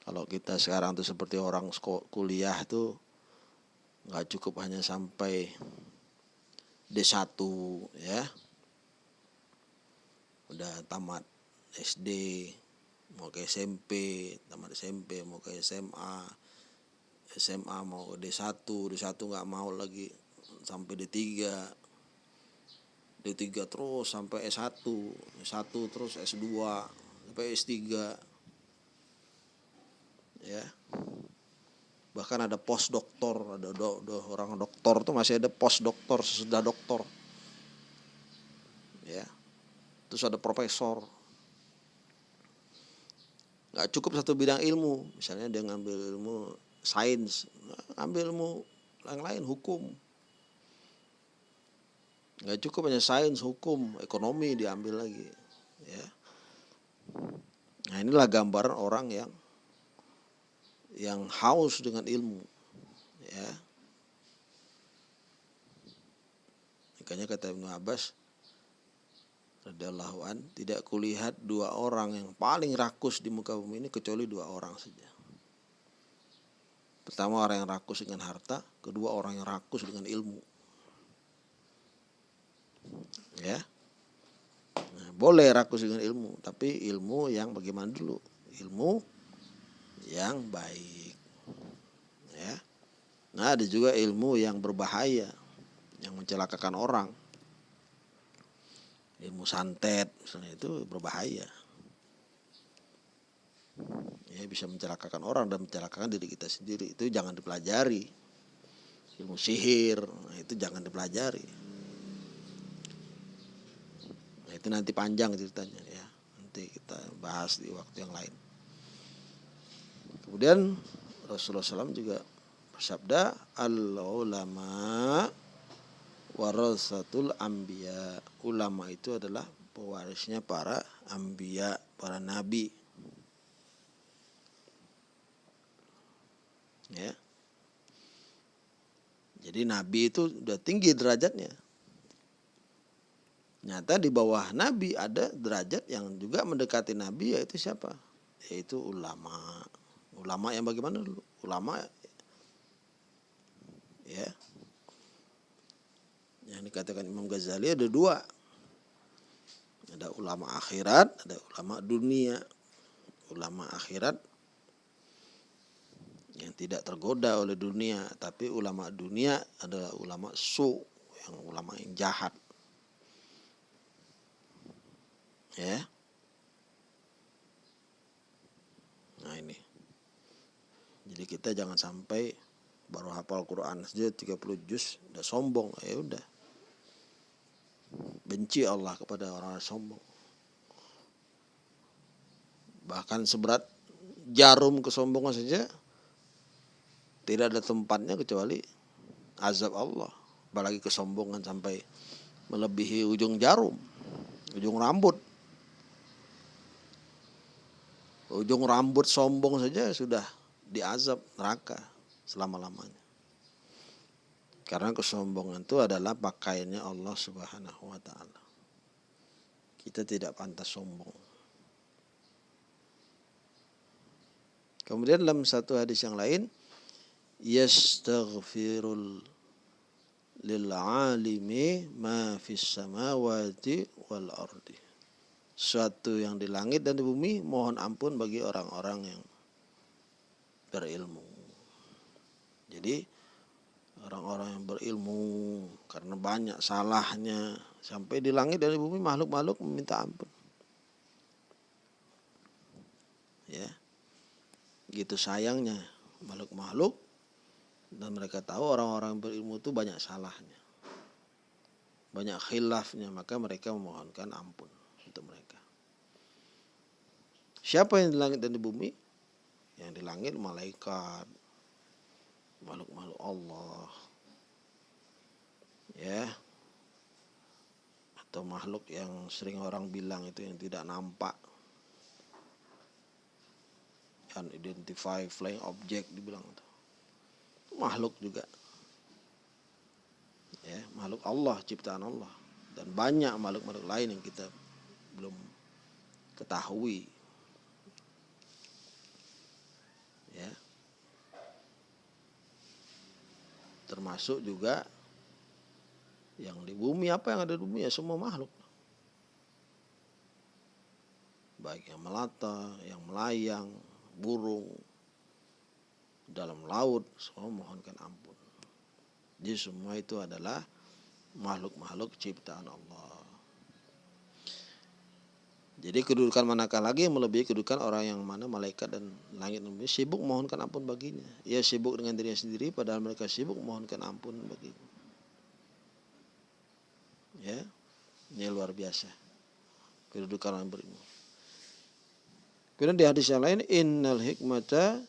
Speaker 1: Kalau kita sekarang tuh seperti orang kuliah itu nggak cukup hanya sampai D1 ya. Udah tamat SD mau ke SMP tamat SMP mau ke SMA SMA mau ke D1 D1 nggak mau lagi sampai D3 D3 terus sampai S1 S1 terus S2 sampai S3 ya. Bahkan ada pos doktor ada do, do, orang doktor tuh masih ada pos doktor sesudah doktor. Ya. Terus ada profesor nggak cukup satu bidang ilmu. Misalnya dia ngambil ilmu sains ngambil ilmu yang lain hukum. Nggak cukup hanya sains hukum ekonomi diambil lagi ya. Nah inilah gambaran orang yang yang haus dengan ilmu ya. Makanya kata Ibnu Abbas radhiyallahu an tidak kulihat dua orang yang paling rakus di muka bumi ini kecuali dua orang saja. Pertama orang yang rakus dengan harta, kedua orang yang rakus dengan ilmu. Ya. Nah, boleh rakus dengan ilmu, tapi ilmu yang bagaimana dulu? Ilmu yang baik. Ya. Nah, ada juga ilmu yang berbahaya, yang mencelakakan orang ilmu santet misalnya itu berbahaya. Ya bisa mencelakakan orang dan mencelakakan diri kita sendiri. Itu jangan dipelajari. Ilmu sihir nah, itu jangan dipelajari. Nah, itu nanti panjang ceritanya ya. Nanti kita bahas di waktu yang lain. Kemudian Rasulullah SAW juga bersabda al ulama warasatul ambia ulama itu adalah pewarisnya para ambia para nabi. Ya. Jadi nabi itu udah tinggi derajatnya. Nyata di bawah nabi ada derajat yang juga mendekati nabi yaitu siapa? Yaitu ulama. Ulama yang bagaimana dulu? Ulama ya yang dikatakan Imam Ghazali ada dua. Ada ulama akhirat ada ulama dunia. Ulama akhirat yang tidak tergoda oleh dunia tapi ulama dunia adalah ulama su yang ulama yang jahat. Ya. Nah ini. Jadi kita jangan sampai baru hafal Quran saja 30 juz udah sombong ya udah benci Allah kepada orang, -orang sombong. Bahkan seberat jarum kesombongan saja tidak ada tempatnya kecuali azab Allah. Apalagi kesombongan sampai melebihi ujung jarum ujung rambut. Ujung rambut sombong saja sudah diazab neraka selama-lamanya karena kesombongan itu adalah pakaiannya Allah Subhanahu wa taala. Kita tidak pantas sombong. Kemudian dalam satu hadis yang lain, yastaghfirul lil alimi ma fis samawati wal ardi. Suatu yang di langit dan di bumi mohon ampun bagi orang-orang yang berilmu. Jadi orang-orang yang berilmu karena banyak salahnya. Sampai di langit dan di bumi makhluk-makhluk meminta ampun. Ya. Gitu sayangnya. Makhluk-makhluk dan mereka tahu orang-orang berilmu itu banyak salahnya. Banyak khilafnya maka mereka memohonkan ampun untuk mereka. Siapa yang di langit dan di bumi? Yang di langit malaikat makhluk-makhluk Allah. Ya. Atau makhluk yang sering orang bilang itu yang tidak nampak. Unidentified flying object dibilang itu makhluk juga. Ya makhluk Allah ciptaan Allah. Dan banyak makhluk-makhluk lain yang kita belum ketahui ya termasuk juga yang di bumi apa yang ada di bumi ya semua makhluk baik yang melata yang melayang burung dalam laut semua mohonkan ampun Jadi semua itu adalah makhluk-makhluk ciptaan Allah. Jadi kedudukan manakah lagi yang melebihi kedudukan orang yang mana malaikat dan langit dan bumi sibuk mohonkan ampun baginya. Ia sibuk dengan dirinya sendiri padahal mereka sibuk mohonkan ampun baginya. Ya, ini luar biasa. Kedudukan orang berilmu. Kemudian di hadis yang lain innal hikmata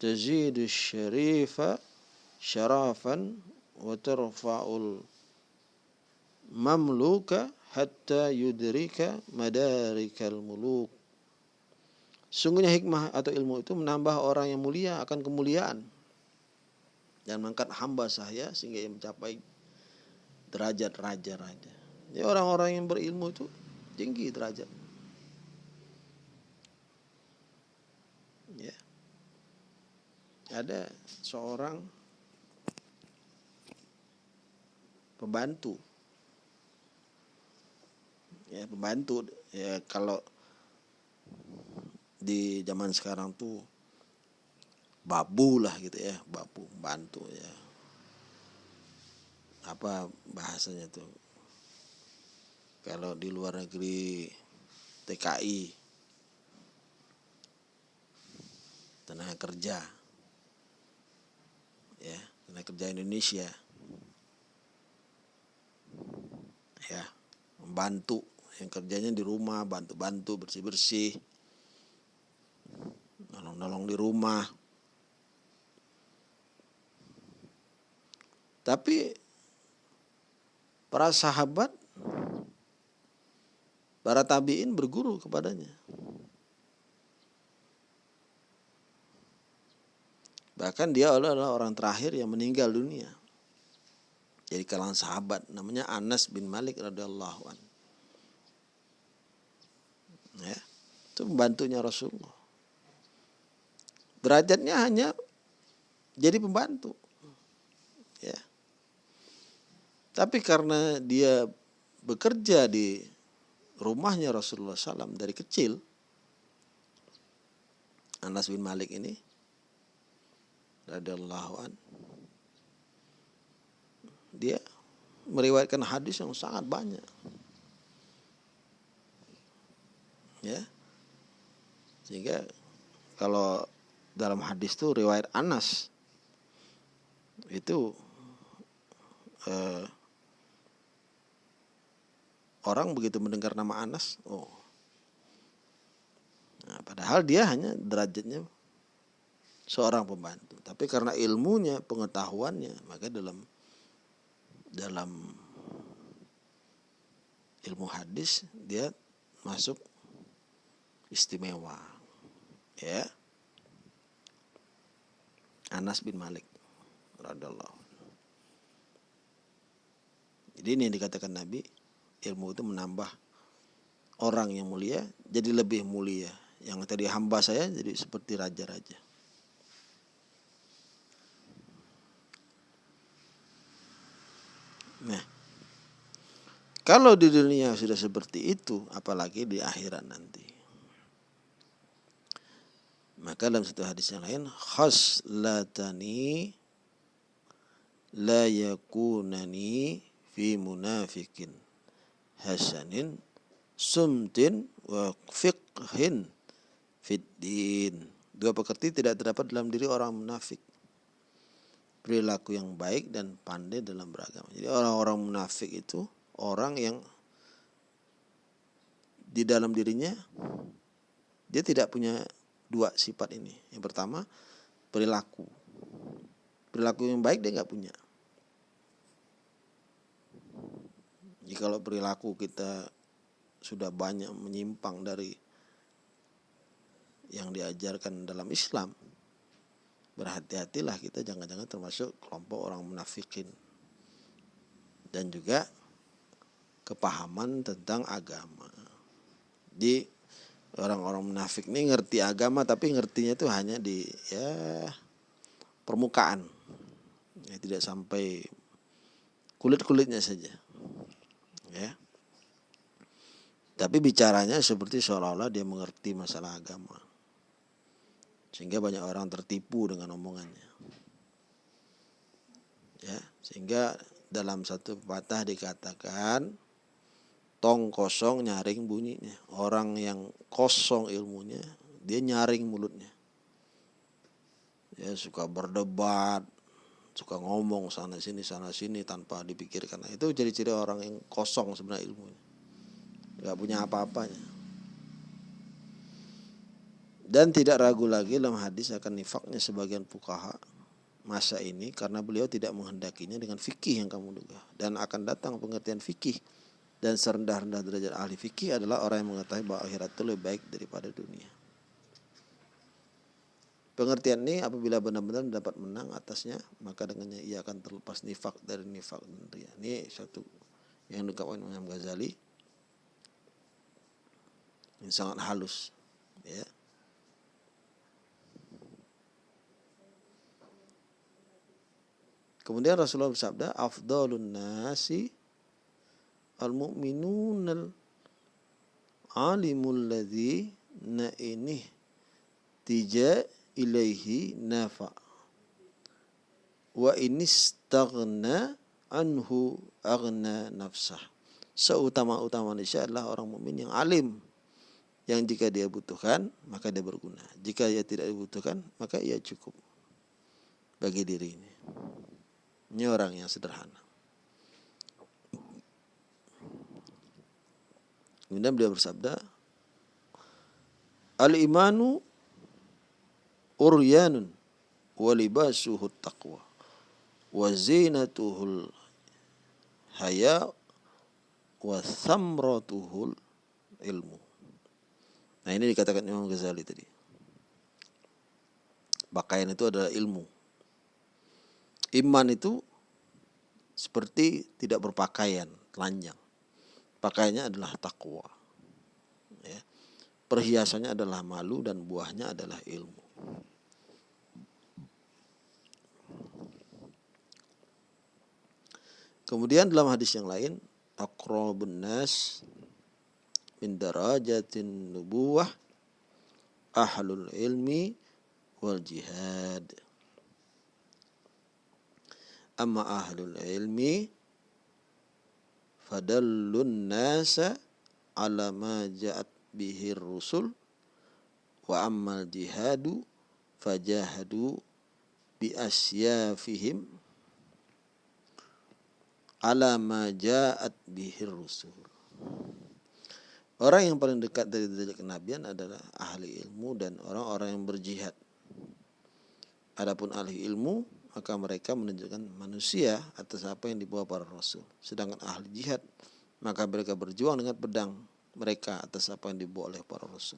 Speaker 1: tazidu syarifa syarafan wa tarfa'ul mamluka hatta yudrika madarikal muluk. Sungguhnya hikmah atau ilmu itu menambah orang yang mulia akan kemuliaan dan mengangkat hamba sahaya sehingga ia mencapai derajat raja-raja. Jadi orang-orang yang berilmu itu tinggi derajat. Ya. Ada seorang pembantu ya pembantu. Ya kalau di zaman sekarang tuh babu lah gitu ya babu bantu ya. Apa bahasanya tuh? Kalau di luar negeri TKI tenaga kerja ya tenaga kerja Indonesia ya membantu yang kerjanya di rumah bantu-bantu bersih-bersih. Nolong-nolong di rumah. Tapi para sahabat para tabiin berguru kepadanya. Bahkan dia adalah orang terakhir yang meninggal dunia. Jadi kalangan sahabat namanya Anas bin Malik radhiyallahu anhu ya itu pembantunya Rasulullah. Derajatnya hanya jadi pembantu. Ya. Tapi karena dia bekerja di rumahnya Rasulullah SAW dari kecil Anas bin Malik ini radhiyallahu an dia meriwayatkan hadis yang sangat banyak ya. Sehingga kalau dalam hadis itu riwayat Anas itu eh, orang begitu mendengar nama Anas oh. Nah, padahal dia hanya derajatnya seorang pembantu. Tapi karena ilmunya pengetahuannya maka dalam dalam ilmu hadis dia masuk istimewa. Ya. Anas bin Malik radallahu jadi ini yang dikatakan Nabi ilmu itu menambah orang yang mulia jadi lebih mulia. Yang tadi hamba saya jadi seperti raja-raja. Nah kalau di dunia sudah seperti itu apalagi di akhirat nanti maka dalam satu hadis yang lain khaslatani la yakunani fi munafikin hasanin sumtin wa fiqhin fiddin. Dua pekerti tidak terdapat dalam diri orang munafik. Perilaku yang baik dan pandai dalam beragama. Jadi orang-orang munafik itu orang yang di dalam dirinya dia tidak punya dua sifat ini. Yang pertama perilaku. Perilaku yang baik dia nggak punya. Jika perilaku kita sudah banyak menyimpang dari yang diajarkan dalam Islam, berhati-hatilah kita jangan-jangan termasuk kelompok orang munafikin. Dan juga kepahaman tentang agama. Di orang-orang munafik ini ngerti agama tapi ngertinya itu hanya di ya permukaan. Ya tidak sampai kulit kulitnya saja. Ya. Tapi bicaranya seperti seolah-olah dia mengerti masalah agama. Sehingga banyak orang tertipu dengan omongannya. Ya, sehingga dalam satu pepatah dikatakan tong kosong nyaring bunyinya. Orang yang kosong ilmunya, dia nyaring mulutnya. Ya, suka berdebat, suka ngomong sana sini sana sini tanpa dipikirkan. Nah, itu jadi ciri orang yang kosong sebenarnya ilmunya. Gak punya apa-apanya. Dan tidak ragu lagi dalam hadis akan nifaknya sebagian fukaha masa ini karena beliau tidak menghendakinya dengan fikih yang kamu duga dan akan datang pengertian fikih dan serendah-rendah derajat ahli fikih adalah orang yang mengetahui bahwa akhirat itu lebih baik daripada dunia. Pengertian ini apabila benar-benar dapat menang atasnya maka dengannya ia akan terlepas nifak dari nifak dunia. Ini satu yang dikatakan Imam Ghazali ini sangat halus ya Kemudian Rasulullah bersabda, "Afdalun nasi al-mu'minun al-alimul ladzi na ini tija ilaihi nafa wa inistaghna anhu aghna nafsah." Seutama-utama manusia adalah orang mukmin yang alim yang jika dia butuhkan maka dia berguna. Jika ia tidak dibutuhkan maka ia cukup bagi dirinya. Ini orang yang sederhana. Kemudian beliau bersabda, Al-imanu uryanun wa libasuhu taqwa wa zinatuhul haya wa thamratuhul ilmu. Nah ini dikatakan Imam Ghazali tadi. Pakaian itu adalah ilmu. Iman itu seperti tidak berpakaian, telanjang. Pakaiannya adalah takwa. Ya. Perhiasannya adalah malu dan buahnya adalah ilmu. Kemudian dalam hadis yang lain, akrabun nas min darajatin nubuwah ahlul ilmi wal jihad. Amma ahlul ilmi fadallun nasa ala ma ja'at bihi rusul wa ammal jihadu fajahadu bi asyafihim ala ma ja'at bihi rusul Orang yang paling dekat dari derajat kenabian adalah ahli ilmu dan orang-orang yang berjihad. Adapun ahli ilmu maka mereka menunjukkan manusia atas apa yang dibawa para rasul. Sedangkan ahli jihad, maka mereka berjuang dengan pedang mereka atas apa yang dibawa oleh para rasul.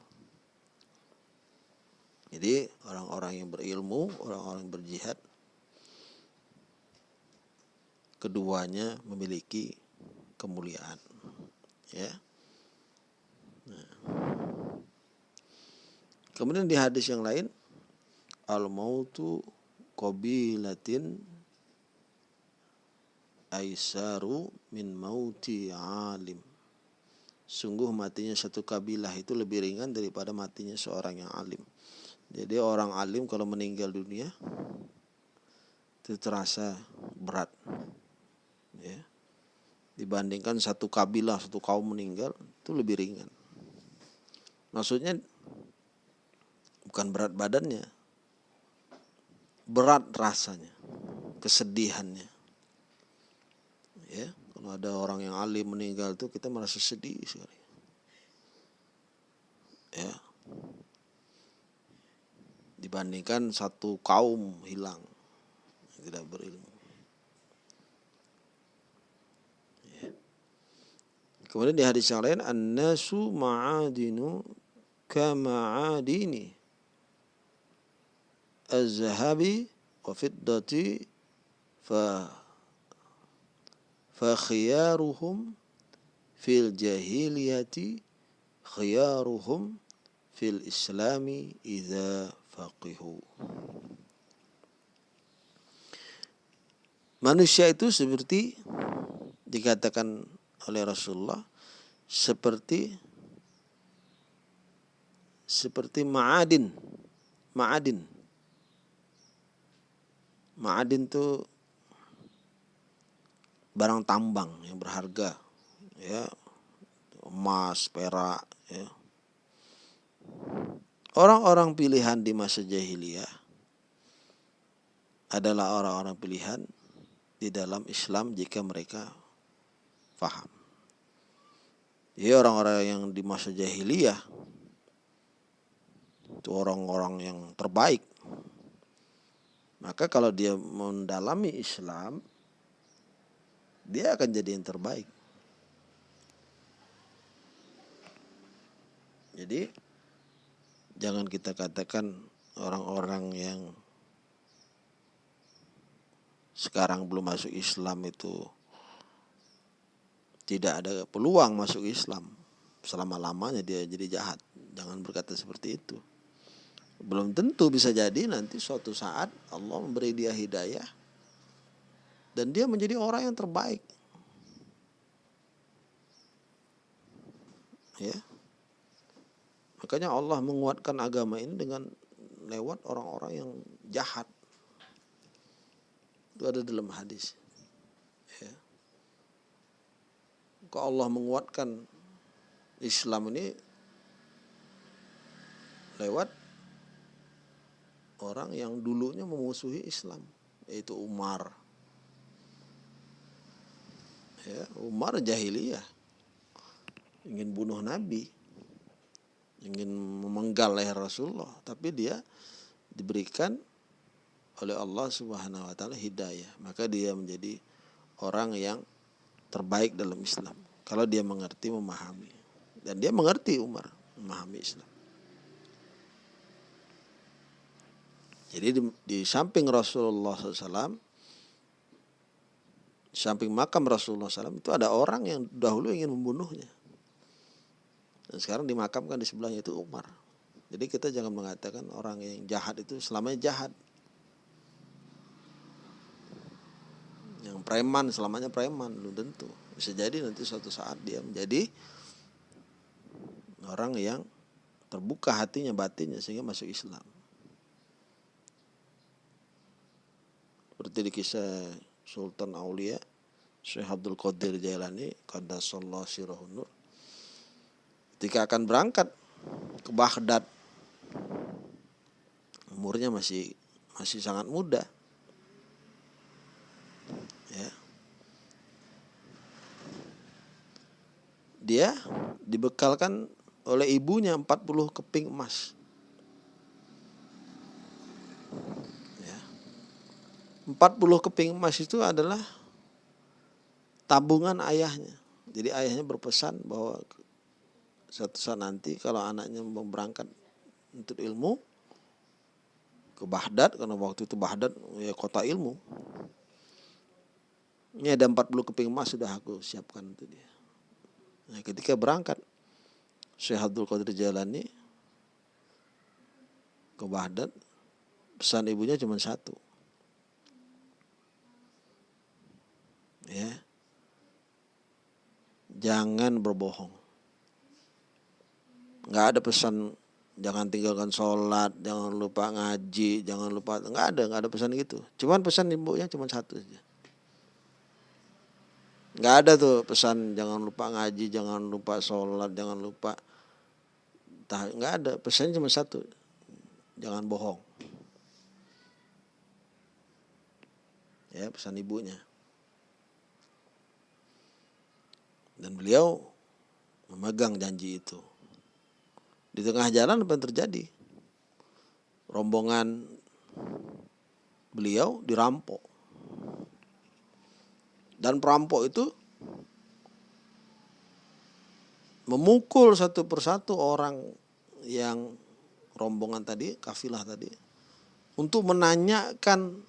Speaker 1: Jadi orang-orang yang berilmu, orang-orang yang berjihad, keduanya memiliki kemuliaan. Ya. Nah. Kemudian di hadis yang lain, al-mautu qabilatin aisaru min mauti alim. Sungguh matinya satu kabilah itu lebih ringan daripada matinya seorang yang alim. Jadi orang alim kalau meninggal dunia itu terasa berat. Ya. Dibandingkan satu kabilah, satu kaum meninggal itu lebih ringan. Maksudnya bukan berat badannya, berat rasanya, kesedihannya. Ya, kalau ada orang yang alim meninggal itu kita merasa sedih sekali. Ya. Dibandingkan satu kaum hilang tidak berilmu. Ya. Kemudian di hadis yang lain an-nasu ma'adinu kama'adini az-zahabi wa fiddati fa fa khiyaruhum fil jahiliyati khiyaruhum fil islami idza faqihu manusia itu seperti dikatakan oleh Rasulullah seperti seperti ma'adin ma'adin. Ma'adin itu barang tambang yang berharga ya emas perak ya orang-orang pilihan di masa jahiliyah adalah orang-orang pilihan di dalam Islam jika mereka faham. Jadi orang-orang yang di masa jahiliyah itu orang-orang yang terbaik. Maka kalau dia mendalami Islam, dia akan jadi yang terbaik. Jadi jangan kita katakan orang-orang yang sekarang belum masuk Islam itu tidak ada peluang masuk Islam selama-lamanya dia jadi jahat. Jangan berkata seperti itu. Belum tentu bisa jadi nanti suatu saat Allah memberi dia hidayah dan dia menjadi orang yang terbaik. Ya. Makanya Allah menguatkan agama ini dengan lewat orang-orang yang jahat. Itu ada dalam hadis. Ya. Kok Allah menguatkan Islam ini lewat orang yang dulunya memusuhi Islam, yaitu Umar. Ya, Umar jahiliyah ingin bunuh Nabi, ingin memenggal leher Rasulullah, tapi dia diberikan oleh Allah Subhanahu wa taala hidayah, maka dia menjadi orang yang terbaik dalam Islam. Kalau dia mengerti, memahami. Dan dia mengerti Umar, memahami Islam. Jadi di, di samping Rasulullah SAW, di samping makam Rasulullah SAW itu ada orang yang dahulu ingin membunuhnya. Dan sekarang dimakamkan di sebelahnya itu Umar. Jadi kita jangan mengatakan orang yang jahat itu selamanya jahat. yang preman selamanya preman belum tentu bisa jadi nanti suatu saat dia menjadi orang yang terbuka hatinya batinnya sehingga masuk Islam seperti di kisah Sultan Aulia Syekh Abdul Qadir Jailani Qaddasallahu sirahun nur ketika akan berangkat ke Baghdad umurnya masih masih sangat muda ya. Dia dibekalkan oleh ibunya 40 keping emas. 40 keping emas itu adalah tabungan ayahnya. Jadi ayahnya berpesan bahwa suatu saat nanti kalau anaknya mau berangkat untuk ilmu ke Baghdad karena waktu itu Baghdad ya kota ilmu ini ada 40 keping emas sudah aku siapkan untuk dia. Nah, ketika berangkat Syekh Abdul Qadir Jalani ke Baghdad, pesan ibunya cuma satu. Ya. Jangan berbohong. Nggak ada pesan jangan tinggalkan sholat, jangan lupa ngaji, jangan lupa nggak ada, nggak ada pesan gitu. Cuman pesan ibunya cuma satu saja nggak ada tuh pesan jangan lupa ngaji jangan lupa sholat jangan lupa nggak ada pesannya cuma satu jangan bohong ya pesan ibunya dan beliau memegang janji itu di tengah jalan apa yang terjadi rombongan beliau dirampok dan perampok itu memukul satu persatu orang yang rombongan tadi, kafilah tadi, untuk menanyakan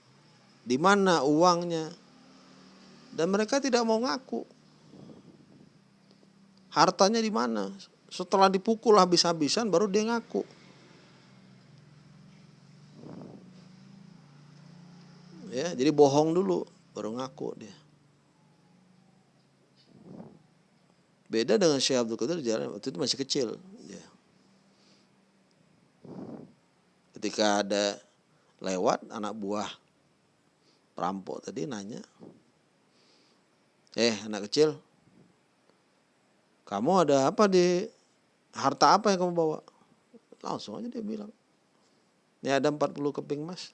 Speaker 1: di mana uangnya. Dan mereka tidak mau ngaku. Hartanya di mana? Setelah dipukul habis-habisan baru dia ngaku. Ya, jadi bohong dulu baru ngaku dia. Beda dengan Syekh Abdul Qadir jalan waktu itu masih kecil. Ya. Ketika ada lewat anak buah perampok tadi nanya, Eh anak kecil, kamu ada apa di harta apa yang kamu bawa? Langsung aja dia bilang. Ini ada 40 keping emas.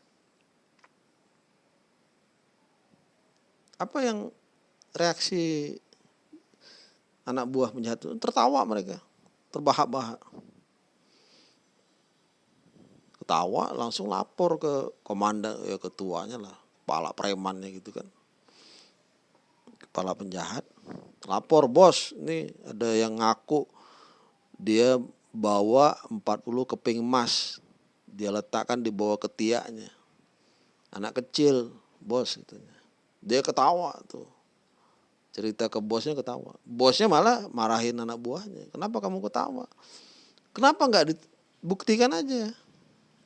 Speaker 1: Apa yang reaksi anak buah penjahat itu? Tertawa mereka, terbahak-bahak. Ketawa langsung lapor ke komandan, ya ketuanya lah, kepala premannya gitu kan. Kepala penjahat, lapor bos, ini ada yang ngaku dia bawa 40 keping emas. Dia letakkan di bawah ketiaknya. Anak kecil bos gitu dia ketawa tuh. Cerita ke bosnya ketawa. Bosnya malah marahin anak buahnya. Kenapa kamu ketawa? Kenapa nggak dibuktikan aja?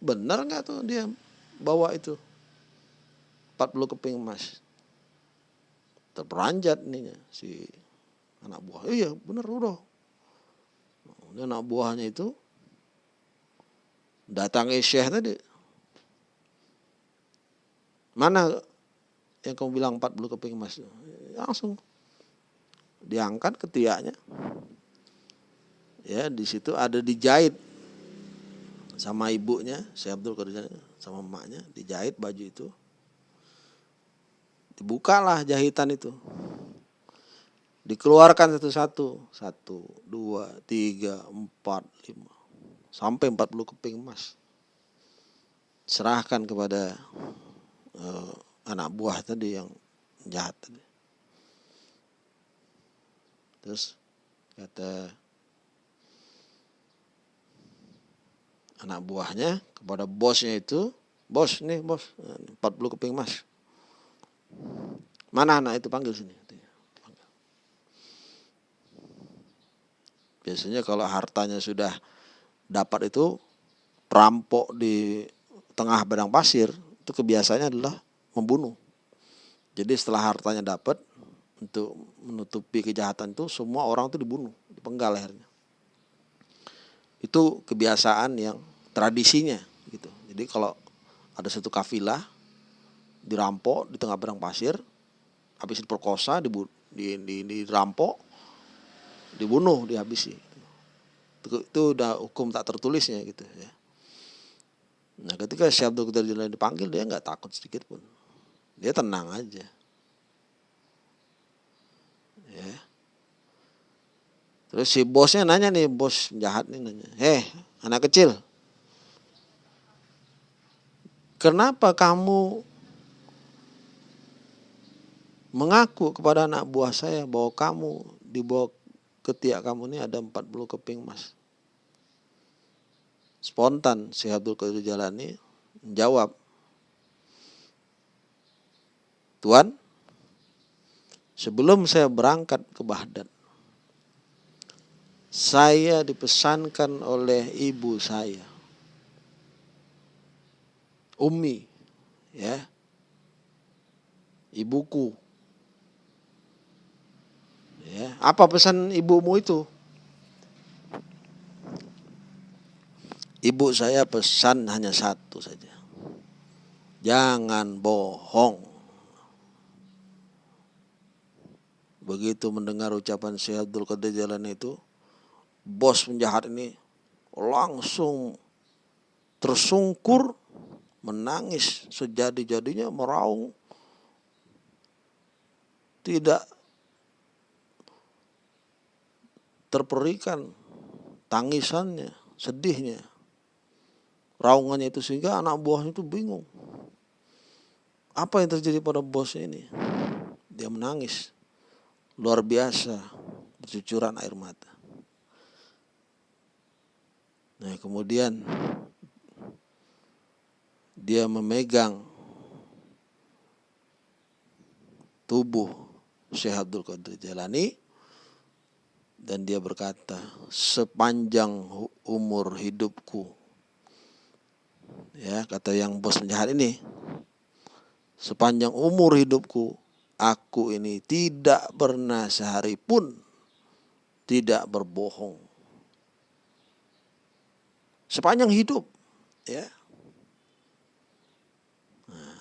Speaker 1: Benar nggak tuh dia bawa itu? 40 keping emas terperanjat nih si anak buah iya bener udah ini anak buahnya itu datang Syekh tadi. Mana yang kamu bilang 40 keping emas? Langsung diangkat ketiaknya. Ya, di situ ada dijahit sama ibunya, Syekh Abdul Qadir sama emaknya, dijahit baju itu. Dibukalah jahitan itu. Dikeluarkan satu-satu. Satu, dua, tiga, empat, lima sampai 40 keping emas serahkan kepada uh, anak buah tadi yang jahat tadi terus kata anak buahnya kepada bosnya itu bos nih bos 40 keping emas mana anak itu panggil sini biasanya kalau hartanya sudah dapat itu perampok di tengah badang pasir itu kebiasaannya adalah membunuh. Jadi setelah hartanya dapat untuk menutupi kejahatan itu semua orang itu dibunuh, dipenggal lehernya. Itu kebiasaan yang tradisinya gitu. Jadi kalau ada satu kafilah dirampok di tengah badang pasir, habis diperkosa, dibu, di, di, dirampok, dibunuh, dihabisi. Itu, itu udah hukum tak tertulisnya gitu ya. Nah ketika Syekh Abdul Qadir Jilani dipanggil dia nggak takut sedikit pun. Dia tenang aja. Ya. Terus si bosnya nanya nih bos jahat nih nanya heh anak kecil kenapa kamu mengaku kepada anak buah saya bahwa kamu di bawah ketiak kamu ini ada 40 keping emas. Spontan si Abdul Qadir Jalani menjawab, Tuan, sebelum saya berangkat ke Baghdad, saya dipesankan oleh ibu saya, Umi, ya, ibuku Ya, apa pesan ibumu itu? Ibu saya pesan hanya satu saja. Jangan bohong. Begitu mendengar ucapan Syekh Abdul Qadir Jalan itu, bos penjahat ini langsung tersungkur, menangis sejadi-jadinya meraung. Tidak terperikan tangisannya, sedihnya, raungannya itu sehingga anak buahnya itu bingung. Apa yang terjadi pada bos ini? Dia menangis luar biasa, bercucuran air mata. Nah, kemudian dia memegang tubuh Syekh Abdul Qadir Jalani dan dia berkata, sepanjang umur hidupku, ya kata yang bos penjahat ini, sepanjang umur hidupku, aku ini tidak pernah sehari pun tidak berbohong. Sepanjang hidup, ya. Nah,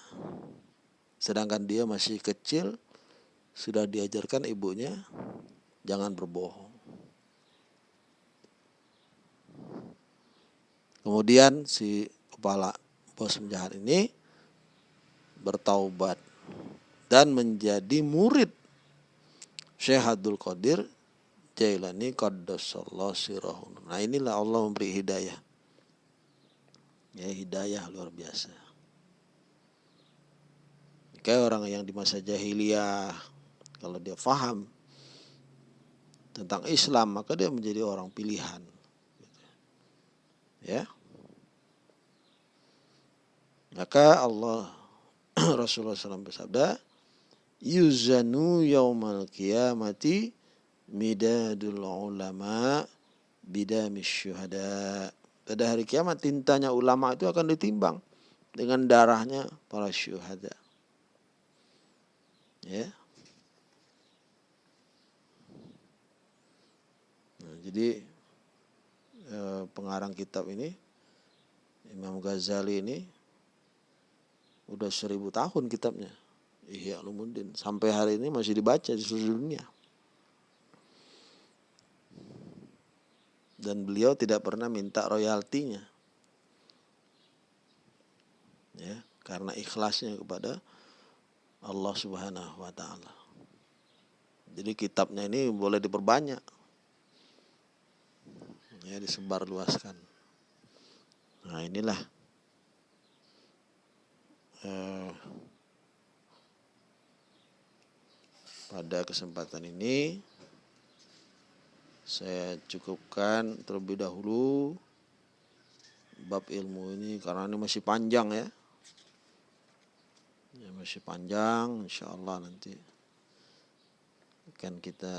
Speaker 1: sedangkan dia masih kecil, sudah diajarkan ibunya jangan berbohong. Kemudian si kepala bos penjahat ini bertaubat dan menjadi murid Syekh Abdul Qadir Jailani Qaddasallahu sirahun. Nah inilah Allah memberi hidayah. Ya hidayah luar biasa. Kayak orang yang di masa jahiliyah kalau dia faham tentang Islam maka dia menjadi orang pilihan. Ya. Maka Allah Rasulullah SAW bersabda, yuzanu yaumal qiyamati midadul ulama bidamis syuhada. Pada hari kiamat tintanya ulama itu akan ditimbang dengan darahnya para syuhada. Ya. Nah, jadi eh, pengarang kitab ini Imam Ghazali ini udah seribu tahun kitabnya. Ihya Ulumuddin sampai hari ini masih dibaca di seluruh dunia. Dan beliau tidak pernah minta royaltinya. Ya, karena ikhlasnya kepada Allah Subhanahu wa taala. Jadi kitabnya ini boleh diperbanyak. Ya, disebar luaskan. Nah, inilah eh, pada kesempatan ini saya cukupkan terlebih dahulu bab ilmu ini karena ini masih panjang ya. Ya masih panjang insya Allah nanti akan kita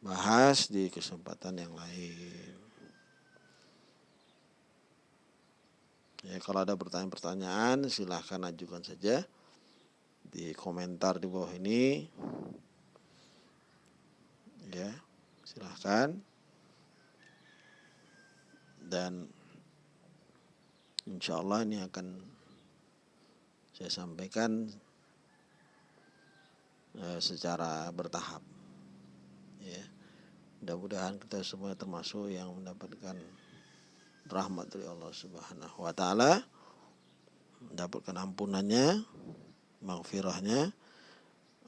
Speaker 1: bahas di kesempatan yang lain ya kalau ada pertanyaan-pertanyaan silahkan ajukan saja di komentar di bawah ini. Ya silahkan. Dan insya Allah ini akan saya sampaikan eh, secara bertahap. Ya mudah-mudahan kita semua termasuk yang mendapatkan rahmat dari Allah Subhanahu wa taala mendapatkan ampunannya maghfirahnya.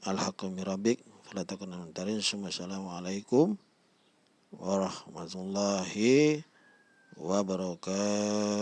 Speaker 1: Alhaqumi rabbik fala takun Assalamualaikum warahmatullahi wabarakatuh